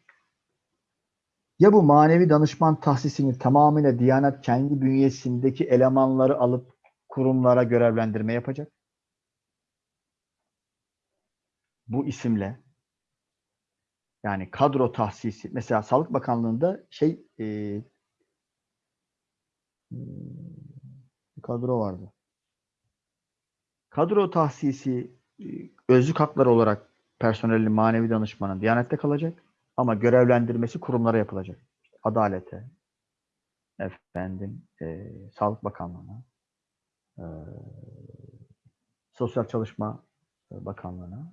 ya bu manevi danışman tahsisini tamamıyla Diyanet kendi bünyesindeki elemanları alıp kurumlara görevlendirme yapacak. bu isimle yani kadro tahsisi mesela Sağlık Bakanlığı'nda şey e, bir kadro vardı. Kadro tahsisi e, özlük hakları olarak personelin manevi danışmanın Diyanet'te kalacak ama görevlendirmesi kurumlara yapılacak. İşte adalete, efendim, e, Sağlık Bakanlığı'na, e, Sosyal Çalışma Bakanlığı'na,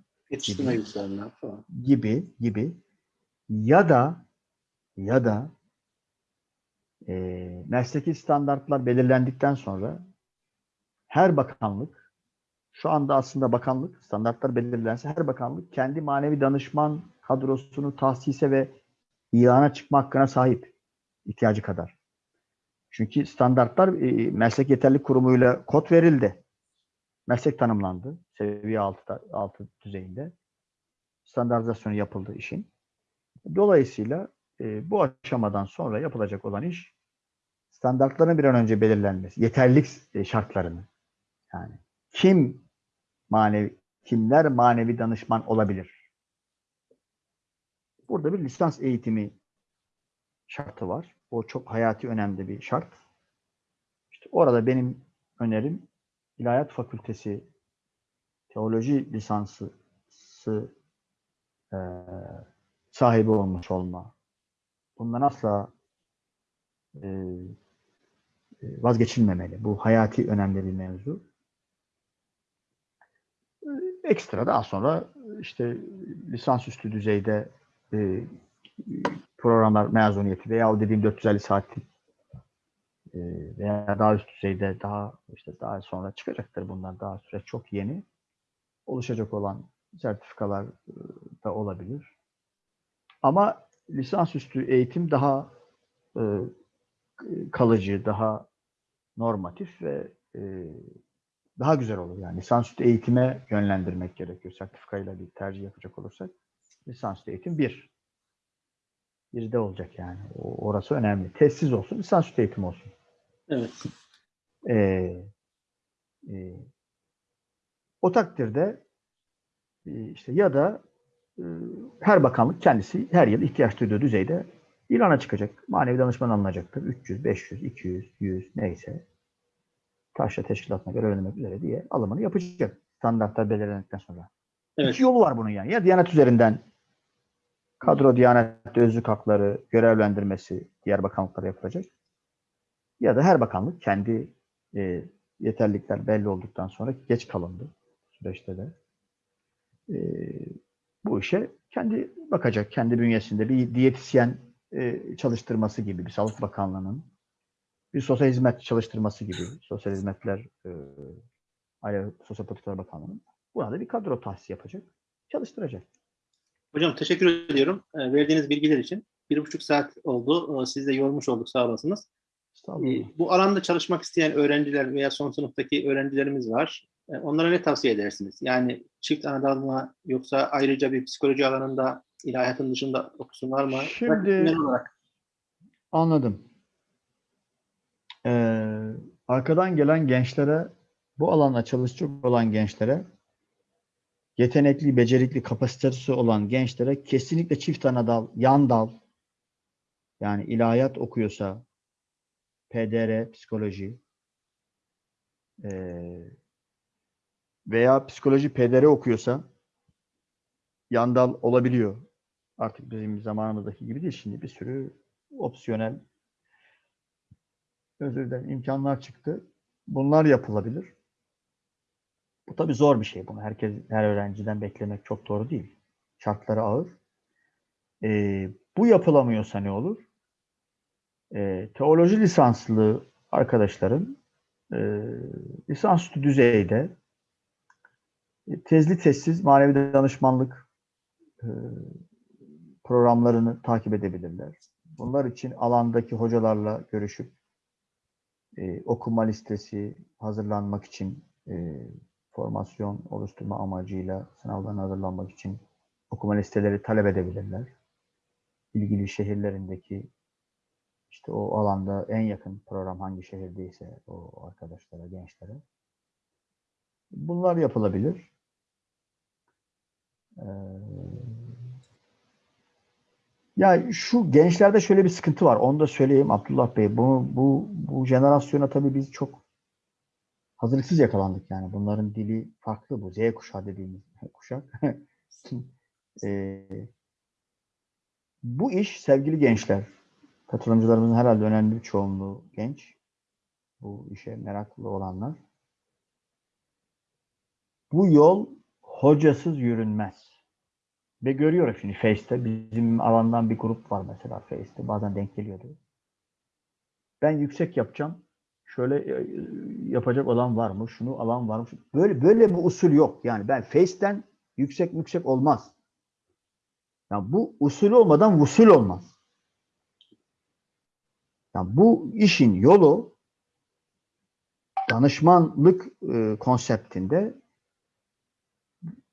falan. gibi gibi ya da ya da e, mesleki standartlar belirlendikten sonra her bakanlık şu anda aslında bakanlık standartlar belirlense her bakanlık kendi manevi danışman kadrosunu tahsise ve ilana çıkma hakkına sahip ihtiyacı kadar. Çünkü standartlar e, meslek yeterlilik kurumuyla kod verildi. Meslek tanımlandı. Seviye 6, 6 düzeyinde. Standartizasyonu yapıldı işin. Dolayısıyla e, bu aşamadan sonra yapılacak olan iş standartların bir an önce belirlenmesi. Yeterlilik e, şartlarını. Yani kim manevi kimler manevi danışman olabilir? Burada bir lisans eğitimi şartı var. O çok hayati önemli bir şart. İşte orada benim önerim İlahiyat Fakültesi teoloji lisansı e, sahibi olmuş olma. Bundan asla e, e, vazgeçilmemeli. Bu hayati önemli bir mevzu. Ekstra daha sonra işte lisansüstü düzeyde e, programlar mezuniyeti veya o dediğim 450 saatlik e, veya daha üst düzeyde daha işte daha sonra çıkacaktır bunlar. Daha süreç çok yeni. Oluşacak olan sertifikalar e, da olabilir. Ama lisansüstü eğitim daha e, kalıcı, daha normatif ve e, daha güzel olur. Yani lisansüstü eğitime yönlendirmek gerekiyor. Sertifikayla bir tercih yapacak olursak lisansüstü eğitim bir. Bir de olacak yani. O, orası önemli. Testsiz olsun, lisansüstü eğitim olsun. Evet. Ee, e, o takdirde e, işte ya da her bakanlık kendisi her yıl ihtiyaç duyduğu düzeyde ilana çıkacak. Manevi danışman alınacaktır. 300, 500, 200, 100 neyse taşra teşkilatına göre öğrenmek üzere diye alımını yapacak. Standartlar belirlendikten sonra. Evet. İki yolu var bunun yani. Ya Diyanet üzerinden kadro Diyanet özlük hakları görevlendirmesi diğer bakanlıklara yapılacak. Ya da her bakanlık kendi e, yeterlilikler belli olduktan sonra geç kalındı süreçte de. E, bu işe kendi bakacak. Kendi bünyesinde bir diyetisyen e, çalıştırması gibi bir Sağlık Bakanlığı'nın bir sosyal hizmet çalıştırması gibi sosyal hizmetler e, Aile Sosyal Politikalar Bakanlığı'nın buna da bir kadro tahsis yapacak. Çalıştıracak. Hocam teşekkür ediyorum e, verdiğiniz bilgiler için. Bir buçuk saat oldu. E, Sizi de yormuş olduk sağ olasınız. E, Bu alanda çalışmak isteyen öğrenciler veya son sınıftaki öğrencilerimiz var. E, Onlara ne tavsiye edersiniz? Yani çift anadal mı yoksa ayrıca bir psikoloji alanında ilahiyatın dışında okusunlar mı? Şimdi- olarak. Anladım. Ee, arkadan gelen gençlere, bu alanda çalışacak olan gençlere, yetenekli, becerikli, kapasitesi olan gençlere kesinlikle çift ana dal, yan dal, yani ilahiyat okuyorsa, PDR, psikoloji ee, veya psikoloji PDR okuyorsa yan dal olabiliyor. Artık bizim zamanımızdaki gibi değil. Şimdi bir sürü opsiyonel özür dilerim imkanlar çıktı. Bunlar yapılabilir. Bu tabii zor bir şey. Bunu herkes, her öğrenciden beklemek çok doğru değil. Şartları ağır. Ee, bu yapılamıyorsa ne olur? Ee, teoloji lisanslı arkadaşların e, lisansüstü düzeyde tezli tezsiz manevi danışmanlık e, programlarını takip edebilirler. Bunlar için alandaki hocalarla görüşüp e, okuma listesi hazırlanmak için e, formasyon oluşturma amacıyla sınavlarına hazırlanmak için okuma listeleri talep edebilirler. İlgili şehirlerindeki işte o alanda en yakın program hangi şehirdeyse o arkadaşlara, gençlere. Bunlar yapılabilir. Ee, ya şu gençlerde şöyle bir sıkıntı var. Onu da söyleyeyim Abdullah Bey. Bu, bu, bu jenerasyona tabii biz çok hazırlıksız yakalandık yani. Bunların dili farklı bu. Z kuşağı dediğimiz (laughs) kuşak. (laughs) Ee, bu iş sevgili gençler, katılımcılarımızın herhalde önemli bir çoğunluğu genç. Bu işe meraklı olanlar. Bu yol hocasız yürünmez. Ve görüyorum şimdi Face'te bizim alandan bir grup var mesela Face'te bazen denk geliyordu. Ben yüksek yapacağım. Şöyle e, yapacak olan var mı? Şunu alan var mı? Böyle böyle bir usul yok. Yani ben Face'ten yüksek yüksek olmaz. Yani bu usul olmadan usul olmaz. Yani bu işin yolu danışmanlık e, konseptinde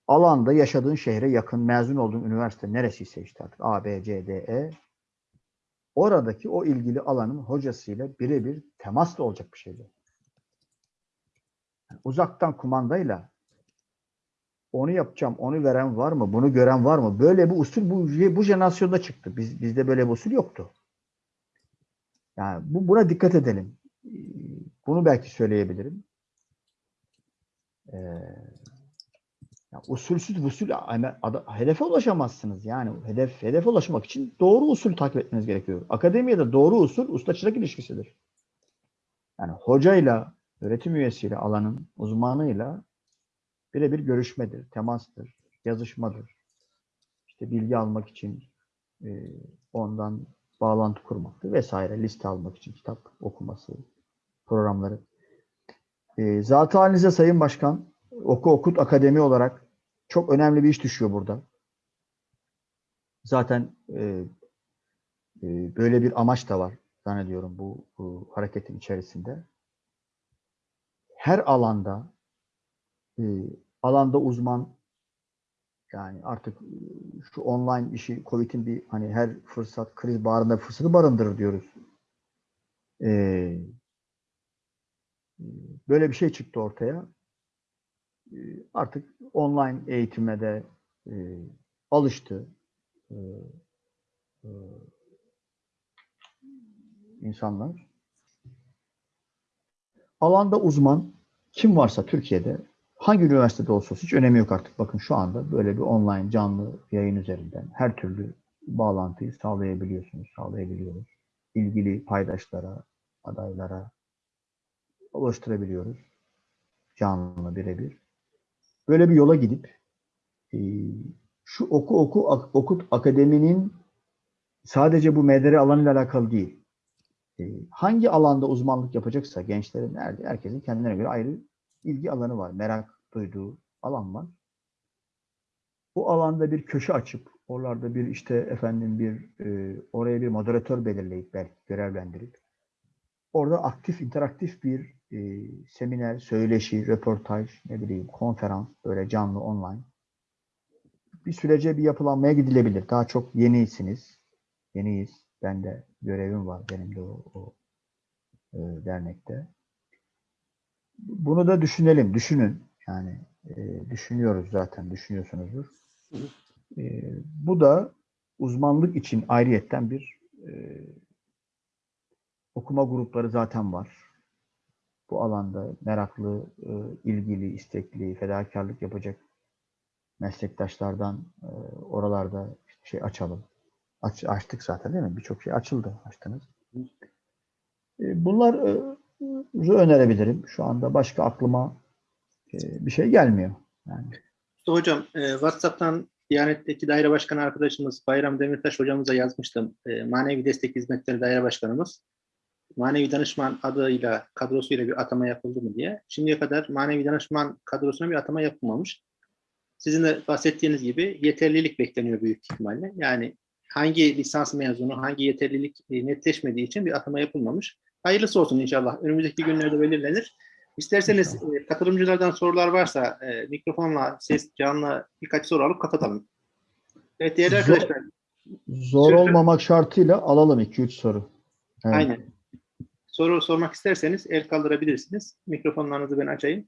alanda yaşadığın şehre yakın mezun olduğun üniversite neresiyse işte artık A, B, C, D, E oradaki o ilgili alanın hocasıyla birebir temasla olacak bir şeydi. Yani uzaktan kumandayla onu yapacağım, onu veren var mı, bunu gören var mı? Böyle bir usul bu, bu jenerasyonda çıktı. Biz, bizde böyle bir usul yoktu. Yani bu, buna dikkat edelim. Bunu belki söyleyebilirim. Ee, ya usulsüz usul ada- hedefe ulaşamazsınız yani hedef hedefe ulaşmak için doğru usul takip etmeniz gerekiyor. Akademiyede doğru usul usta çırak ilişkisidir. Yani hocayla, öğretim üyesiyle, alanın uzmanıyla birebir görüşmedir, temastır, yazışmadır. İşte bilgi almak için e, ondan bağlantı kurmaktı vesaire. Liste almak için kitap okuması, programları. E, zatı halinize Sayın Başkan, Oku Okut Akademi olarak çok önemli bir iş düşüyor burada. Zaten e, e, böyle bir amaç da var zannediyorum bu, bu hareketin içerisinde. Her alanda e, alanda uzman yani artık e, şu online işi Covid'in bir hani her fırsat kriz bağrında fırsatı barındırır diyoruz. E, e, böyle bir şey çıktı ortaya. E, artık online eğitime de e, alıştı. E, e, insanlar. Alanda uzman kim varsa Türkiye'de hangi üniversitede olsa hiç önemi yok artık. Bakın şu anda böyle bir online canlı yayın üzerinden her türlü bağlantıyı sağlayabiliyorsunuz, sağlayabiliyoruz. İlgili paydaşlara, adaylara ulaştırabiliyoruz. Canlı birebir. Böyle bir yola gidip e, şu oku oku ak- okut akademinin sadece bu MDR alanıyla alakalı değil. E, hangi alanda uzmanlık yapacaksa gençlerin nerede herkesin kendine göre ayrı ilgi alanı var. Merak duyduğu alan var. Bu alanda bir köşe açıp oralarda bir işte efendim bir e, oraya bir moderatör belirleyip belki görevlendirip orada aktif interaktif bir e, seminer, söyleşi, röportaj, ne bileyim konferans böyle canlı online bir sürece bir yapılanmaya gidilebilir. Daha çok yenisiniz. Yeniyiz. Ben de görevim var benim de o, o e, dernekte. Bunu da düşünelim, düşünün. Yani e, düşünüyoruz zaten, düşünüyorsunuzdur. E, bu da uzmanlık için ayrıyetten bir e, okuma grupları zaten var. Bu alanda meraklı, e, ilgili, istekli, fedakarlık yapacak meslektaşlardan e, oralarda şey açalım. Aç, açtık zaten değil mi? Birçok şey açıldı, açtınız. E, bunlar e, önerebilirim. Şu anda başka aklıma bir şey gelmiyor. Yani İşte hocam WhatsApp'tan Diyanet'teki daire başkanı arkadaşımız Bayram Demirtaş hocamıza yazmıştım. Manevi destek hizmetleri daire başkanımız. Manevi danışman adıyla kadrosuyla bir atama yapıldı mı diye. Şimdiye kadar manevi danışman kadrosuna bir atama yapılmamış. Sizin de bahsettiğiniz gibi yeterlilik bekleniyor büyük ihtimalle. Yani hangi lisans mezunu, hangi yeterlilik e, netleşmediği için bir atama yapılmamış. Hayırlısı olsun inşallah. Önümüzdeki günlerde belirlenir. İsterseniz e, katılımcılardan sorular varsa e, mikrofonla, ses canlı birkaç soru alıp kapatalım. Evet değerli Zor- arkadaşlar. zor Sözü- olmamak şartıyla alalım 2-3 soru. Evet. Aynen. Soru sormak isterseniz el kaldırabilirsiniz. Mikrofonlarınızı ben açayım.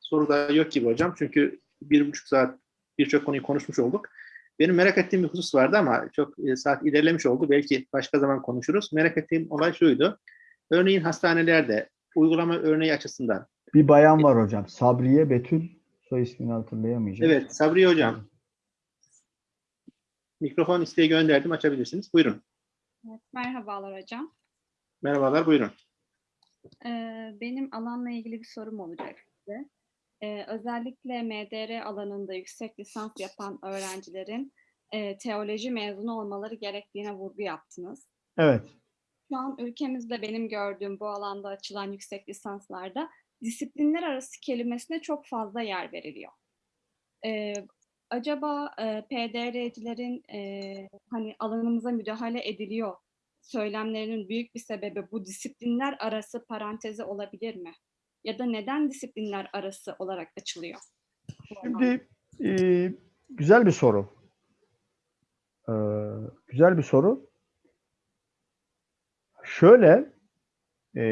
Soru da yok gibi hocam. Çünkü bir buçuk saat birçok konuyu konuşmuş olduk. Benim merak ettiğim bir husus vardı ama çok e, saat ilerlemiş oldu. Belki başka zaman konuşuruz. Merak ettiğim olay şuydu. Örneğin hastanelerde uygulama örneği açısından. Bir bayan var hocam. Sabriye Betül soy ismini hatırlayamayacağım. Evet Sabriye hocam. Mikrofon isteği gönderdim. Açabilirsiniz. Buyurun. Evet, merhabalar hocam. Merhabalar. Buyurun. Ee, benim alanla ilgili bir sorum olacak size. Ee, özellikle MDR alanında yüksek lisans yapan öğrencilerin e, teoloji mezunu olmaları gerektiğine vurgu yaptınız. Evet. Şu an ülkemizde benim gördüğüm bu alanda açılan yüksek lisanslarda disiplinler arası kelimesine çok fazla yer veriliyor. Ee, acaba e, PDR'cilerin e, hani alanımıza müdahale ediliyor söylemlerinin büyük bir sebebi bu disiplinler arası parantezi olabilir mi? Ya da neden disiplinler arası olarak açılıyor? Şimdi e, güzel bir soru. Ee, güzel bir soru. Şöyle e,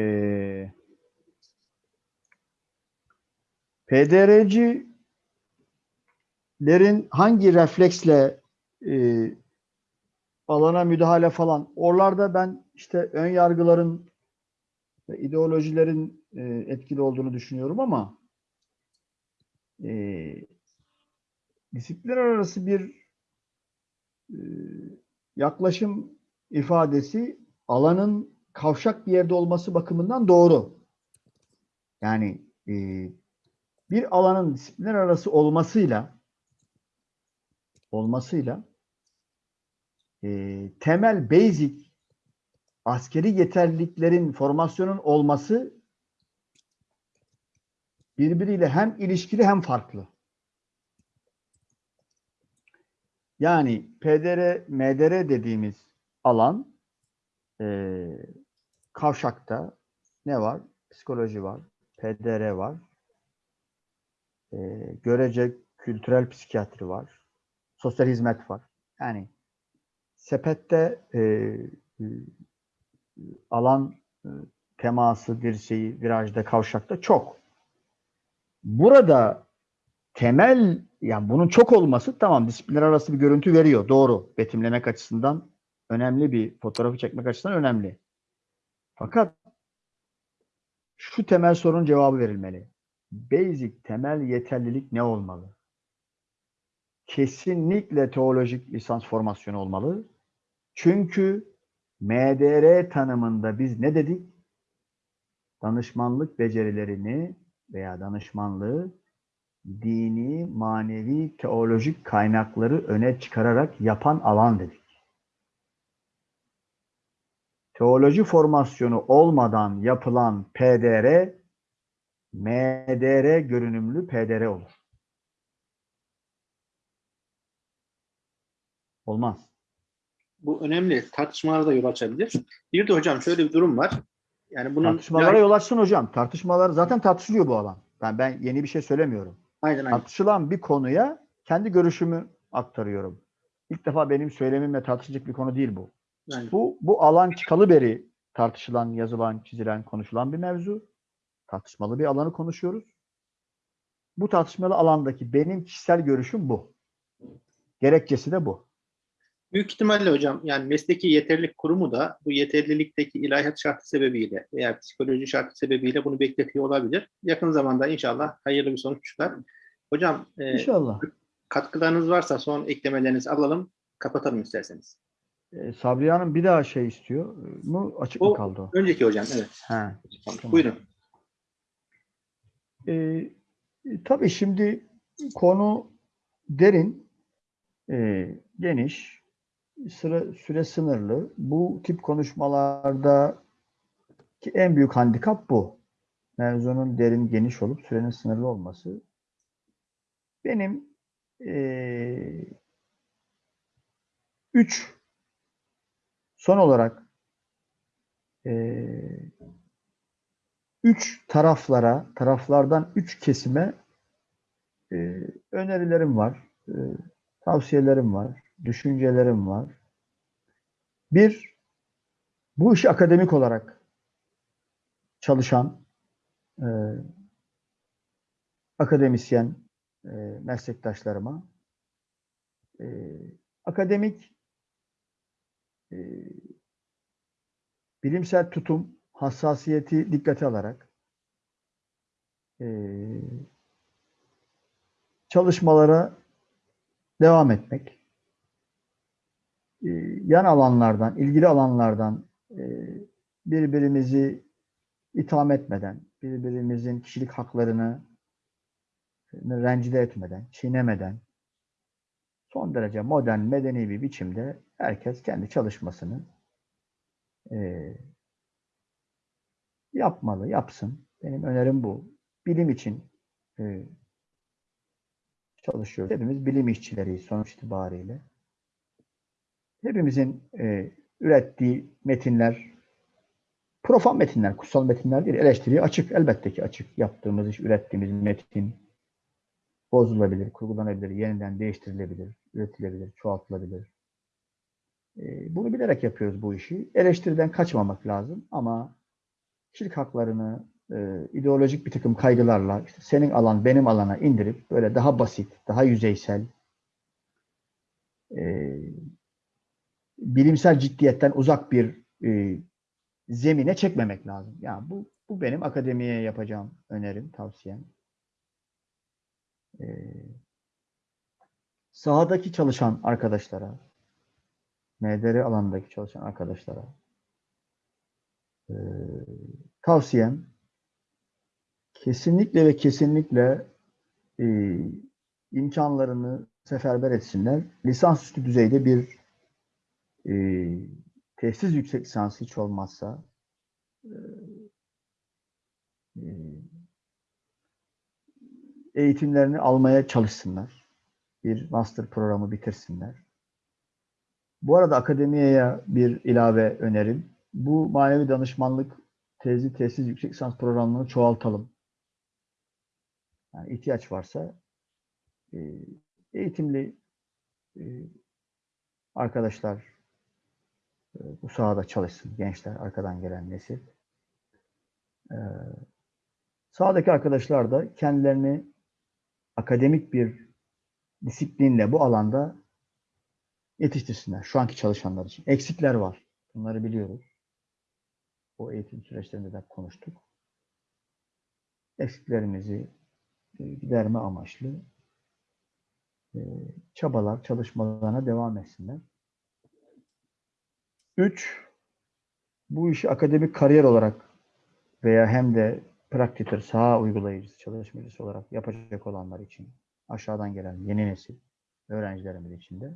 PDR'cilerin hangi refleksle e, alana müdahale falan oralarda ben işte ön yargıların ve ideolojilerin e, etkili olduğunu düşünüyorum ama e, disiplinler arası bir e, yaklaşım ifadesi alanın kavşak bir yerde olması bakımından doğru. Yani e, bir alanın disiplinler arası olmasıyla olmasıyla e, temel basic askeri yeterliliklerin formasyonun olması birbiriyle hem ilişkili hem farklı. Yani PDR, MDR dediğimiz alan e, kavşakta ne var? Psikoloji var, PDR var, e, görece kültürel psikiyatri var, sosyal hizmet var. Yani sepette e, e, alan e, teması, dirseği, virajda, kavşakta çok. Burada temel yani bunun çok olması tamam disiplinler arası bir görüntü veriyor. Doğru. Betimlemek açısından önemli bir fotoğrafı çekmek açısından önemli. Fakat şu temel sorunun cevabı verilmeli. Basic temel yeterlilik ne olmalı? Kesinlikle teolojik lisans formasyonu olmalı. Çünkü MDR tanımında biz ne dedik? Danışmanlık becerilerini veya danışmanlığı dini, manevi, teolojik kaynakları öne çıkararak yapan alan dedik. Teoloji formasyonu olmadan yapılan PDR, MDR görünümlü PDR olur. Olmaz. Bu önemli tartışmalara da yol açabilir. Bir de hocam şöyle bir durum var. Yani bunun Tartışmalara yol açsın hocam. Tartışmalar zaten tartışılıyor bu alan. Ben ben yeni bir şey söylemiyorum. aynen aynen. Tartışılan bir konuya kendi görüşümü aktarıyorum. İlk defa benim söylemimle tartışacak bir konu değil bu. aynen. Bu bu alan çıkalı beri tartışılan, yazılan, çizilen, konuşulan bir mevzu. Tartışmalı bir alanı konuşuyoruz. Bu tartışmalı alandaki benim kişisel görüşüm bu. Gerekçesi de bu. Büyük ihtimalle hocam yani mesleki yeterlilik kurumu da bu yeterlilikteki ilahiyat şartı sebebiyle veya psikoloji şartı sebebiyle bunu bekletiyor olabilir. Yakın zamanda inşallah hayırlı bir sonuç çıkar. Hocam e, İnşallah. katkılarınız varsa son eklemelerinizi alalım. Kapatalım isterseniz. Ee, Sabriye Hanım bir daha şey istiyor. mu? Açık mı O- kaldı o? Önceki hocam evet. He. Buyurun. Ee, e, tabii şimdi konu derin, e, geniş, sıra, süre sınırlı. Bu tip konuşmalarda ki en büyük handikap bu. Mevzunun derin, geniş olup sürenin sınırlı olması. Benim e, üç son olarak e, üç taraflara, taraflardan üç kesime e, önerilerim var, e, tavsiyelerim var, düşüncelerim var. Bir, bu işi akademik olarak çalışan e, akademisyen e, meslektaşlarıma e, akademik e, bilimsel tutum, hassasiyeti dikkate alarak e, çalışmalara devam etmek, yan alanlardan, ilgili alanlardan e, birbirimizi itham etmeden, birbirimizin kişilik haklarını e, rencide etmeden, çiğnemeden son derece modern, medeni bir biçimde herkes kendi çalışmasını e, yapmalı, yapsın. Benim önerim bu. Bilim için e, çalışıyoruz. Hepimiz bilim işçileriyiz sonuç itibariyle. Hepimizin e, ürettiği metinler, profan metinler, kutsal metinler değil, eleştiriye açık. Elbette ki açık. Yaptığımız iş, ürettiğimiz metin bozulabilir, kurgulanabilir, yeniden değiştirilebilir, üretilebilir, çoğaltılabilir. E, bunu bilerek yapıyoruz bu işi. Eleştiriden kaçmamak lazım ama kişilik haklarını e, ideolojik bir takım kaygılarla işte senin alan benim alana indirip böyle daha basit, daha yüzeysel e, bilimsel ciddiyetten uzak bir e, zemine çekmemek lazım. Yani bu bu benim akademiye yapacağım önerim, tavsiyem. E, sahadaki çalışan arkadaşlara, MDR alanındaki çalışan arkadaşlara e, tavsiyem kesinlikle ve kesinlikle e, imkanlarını seferber etsinler. Lisansüstü düzeyde bir e, tesis yüksek lisansı hiç olmazsa e, e, eğitimlerini almaya çalışsınlar. Bir master programı bitirsinler. Bu arada akademiyeye bir ilave önerim. Bu manevi danışmanlık tezi tesis yüksek lisans programını çoğaltalım. Yani ihtiyaç varsa e, eğitimli arkadaşlar bu sahada çalışsın. Gençler, arkadan gelen nesil. E, sahadaki arkadaşlar da kendilerini akademik bir disiplinle bu alanda yetiştirsinler. Şu anki çalışanlar için. Eksikler var. Bunları biliyoruz. O eğitim süreçlerinde de konuştuk. Eksiklerimizi e, giderme amaçlı e, çabalar, çalışmalarına devam etsinler. Üç, bu işi akademik kariyer olarak veya hem de praktitör, saha uygulayıcısı, çalışmacısı olarak yapacak olanlar için aşağıdan gelen yeni nesil öğrencilerimiz için de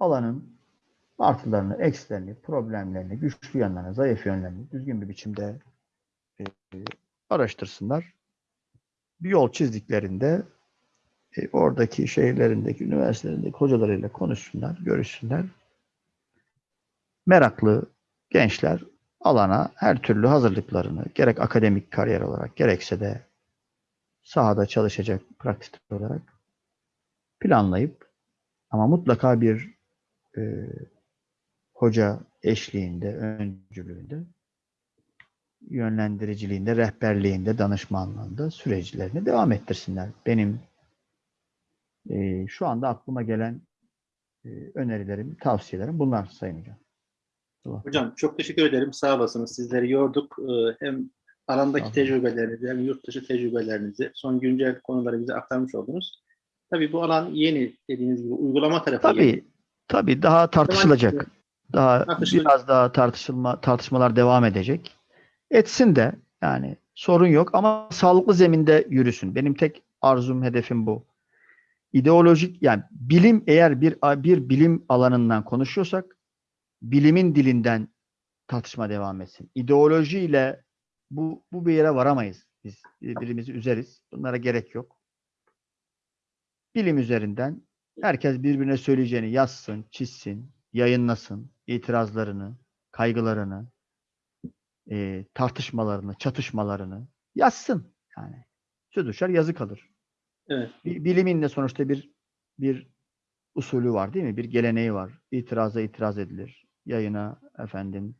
alanın artılarını, eksilerini, problemlerini, güçlü yanlarını, zayıf yönlerini düzgün bir biçimde e, araştırsınlar. Bir yol çizdiklerinde e, oradaki şehirlerindeki, üniversitelerindeki hocalarıyla konuşsunlar, görüşsünler. Meraklı gençler alana her türlü hazırlıklarını gerek akademik kariyer olarak gerekse de sahada çalışacak pratik olarak planlayıp ama mutlaka bir e, hoca eşliğinde, öncülüğünde, yönlendiriciliğinde, rehberliğinde, danışmanlığında süreçlerini devam ettirsinler. Benim e, şu anda aklıma gelen e, önerilerim, tavsiyelerim bunlar Sayın Hocam. Tamam. Hocam çok teşekkür ederim. Sağ olasınız. Sizleri yorduk. Ee, Hem alandaki tecrübelerinizi hem yurt dışı tecrübelerinizi, son güncel konuları bize aktarmış oldunuz. Tabii bu alan yeni dediğiniz gibi uygulama tarafı Tabii, yeni. tabii daha tartışılacak. Daha Tartışılacak. biraz daha tartışılma tartışmalar devam edecek. Etsin de yani sorun yok ama sağlıklı zeminde yürüsün. Benim tek arzum, hedefim bu. İdeolojik yani bilim eğer bir bir bilim alanından konuşuyorsak bilimin dilinden tartışma devam etsin. İdeolojiyle bu bu bir yere varamayız. Biz birbirimizi üzeriz. Bunlara gerek yok. Bilim üzerinden herkes birbirine söyleyeceğini yazsın, çizsin, yayınlasın, itirazlarını, kaygılarını, e, tartışmalarını, çatışmalarını yazsın. Yani söz düşer yazı kalır. Evet. Bi- Bilimin de sonuçta bir bir usulü var değil mi? Bir geleneği var. İtiraza itiraz edilir. Yayına efendim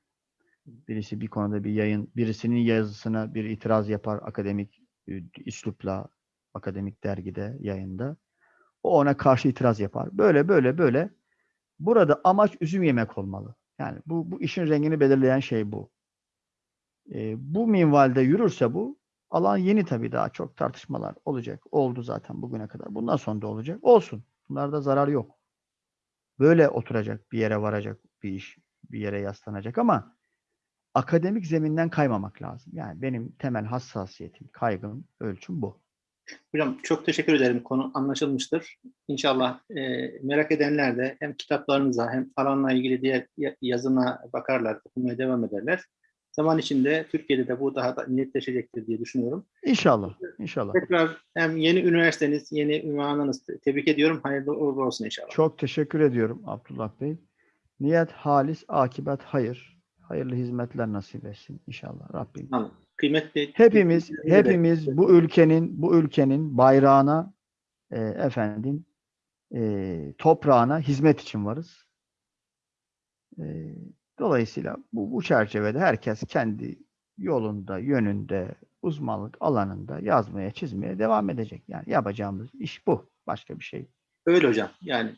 birisi bir konuda bir yayın, birisinin yazısına bir itiraz yapar akademik e, üslupla, akademik dergide, yayında. O ona karşı itiraz yapar. Böyle böyle böyle. Burada amaç üzüm yemek olmalı. Yani bu, bu işin rengini belirleyen şey bu. E, bu minvalde yürürse bu, alan yeni tabii daha çok tartışmalar olacak. Oldu zaten bugüne kadar. Bundan sonra da olacak. Olsun. Bunlarda zarar yok. Böyle oturacak, bir yere varacak bir iş, bir yere yaslanacak ama akademik zeminden kaymamak lazım. Yani benim temel hassasiyetim, kaygım, ölçüm bu. Hocam çok teşekkür ederim. Konu anlaşılmıştır. İnşallah e, merak edenler de hem kitaplarınıza hem alanla ilgili diğer ya- yazına bakarlar, okumaya devam ederler. Zaman içinde Türkiye'de de bu daha da netleşecektir diye düşünüyorum. İnşallah. İnşallah. Tekrar hem yeni üniversiteniz, yeni ünvanınız tebrik ediyorum. Hayırlı uğurlu olsun inşallah. Çok teşekkür ediyorum Abdullah Bey. Niyet halis, akibet hayır. Hayırlı hizmetler nasip etsin inşallah Rabbim. Tamam. Kıymetli Hepimiz hepimiz bu ülkenin bu ülkenin bayrağına e, efendim e, toprağına hizmet için varız. E, dolayısıyla bu, bu çerçevede herkes kendi yolunda, yönünde, uzmanlık alanında yazmaya, çizmeye devam edecek. Yani yapacağımız iş bu. Başka bir şey. Öyle hocam. Yani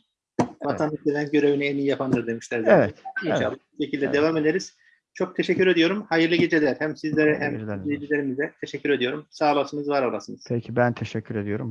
vatandaş gelen görevini en iyi yapandır demişler. zaten. Evet. İnşallah bu şekilde Evet. devam ederiz. Çok teşekkür ediyorum. Hayırlı geceler. Hem sizlere hem izleyicilerimize teşekkür ediyorum. Sağ olasınız, var olasınız. Peki ben teşekkür ediyorum.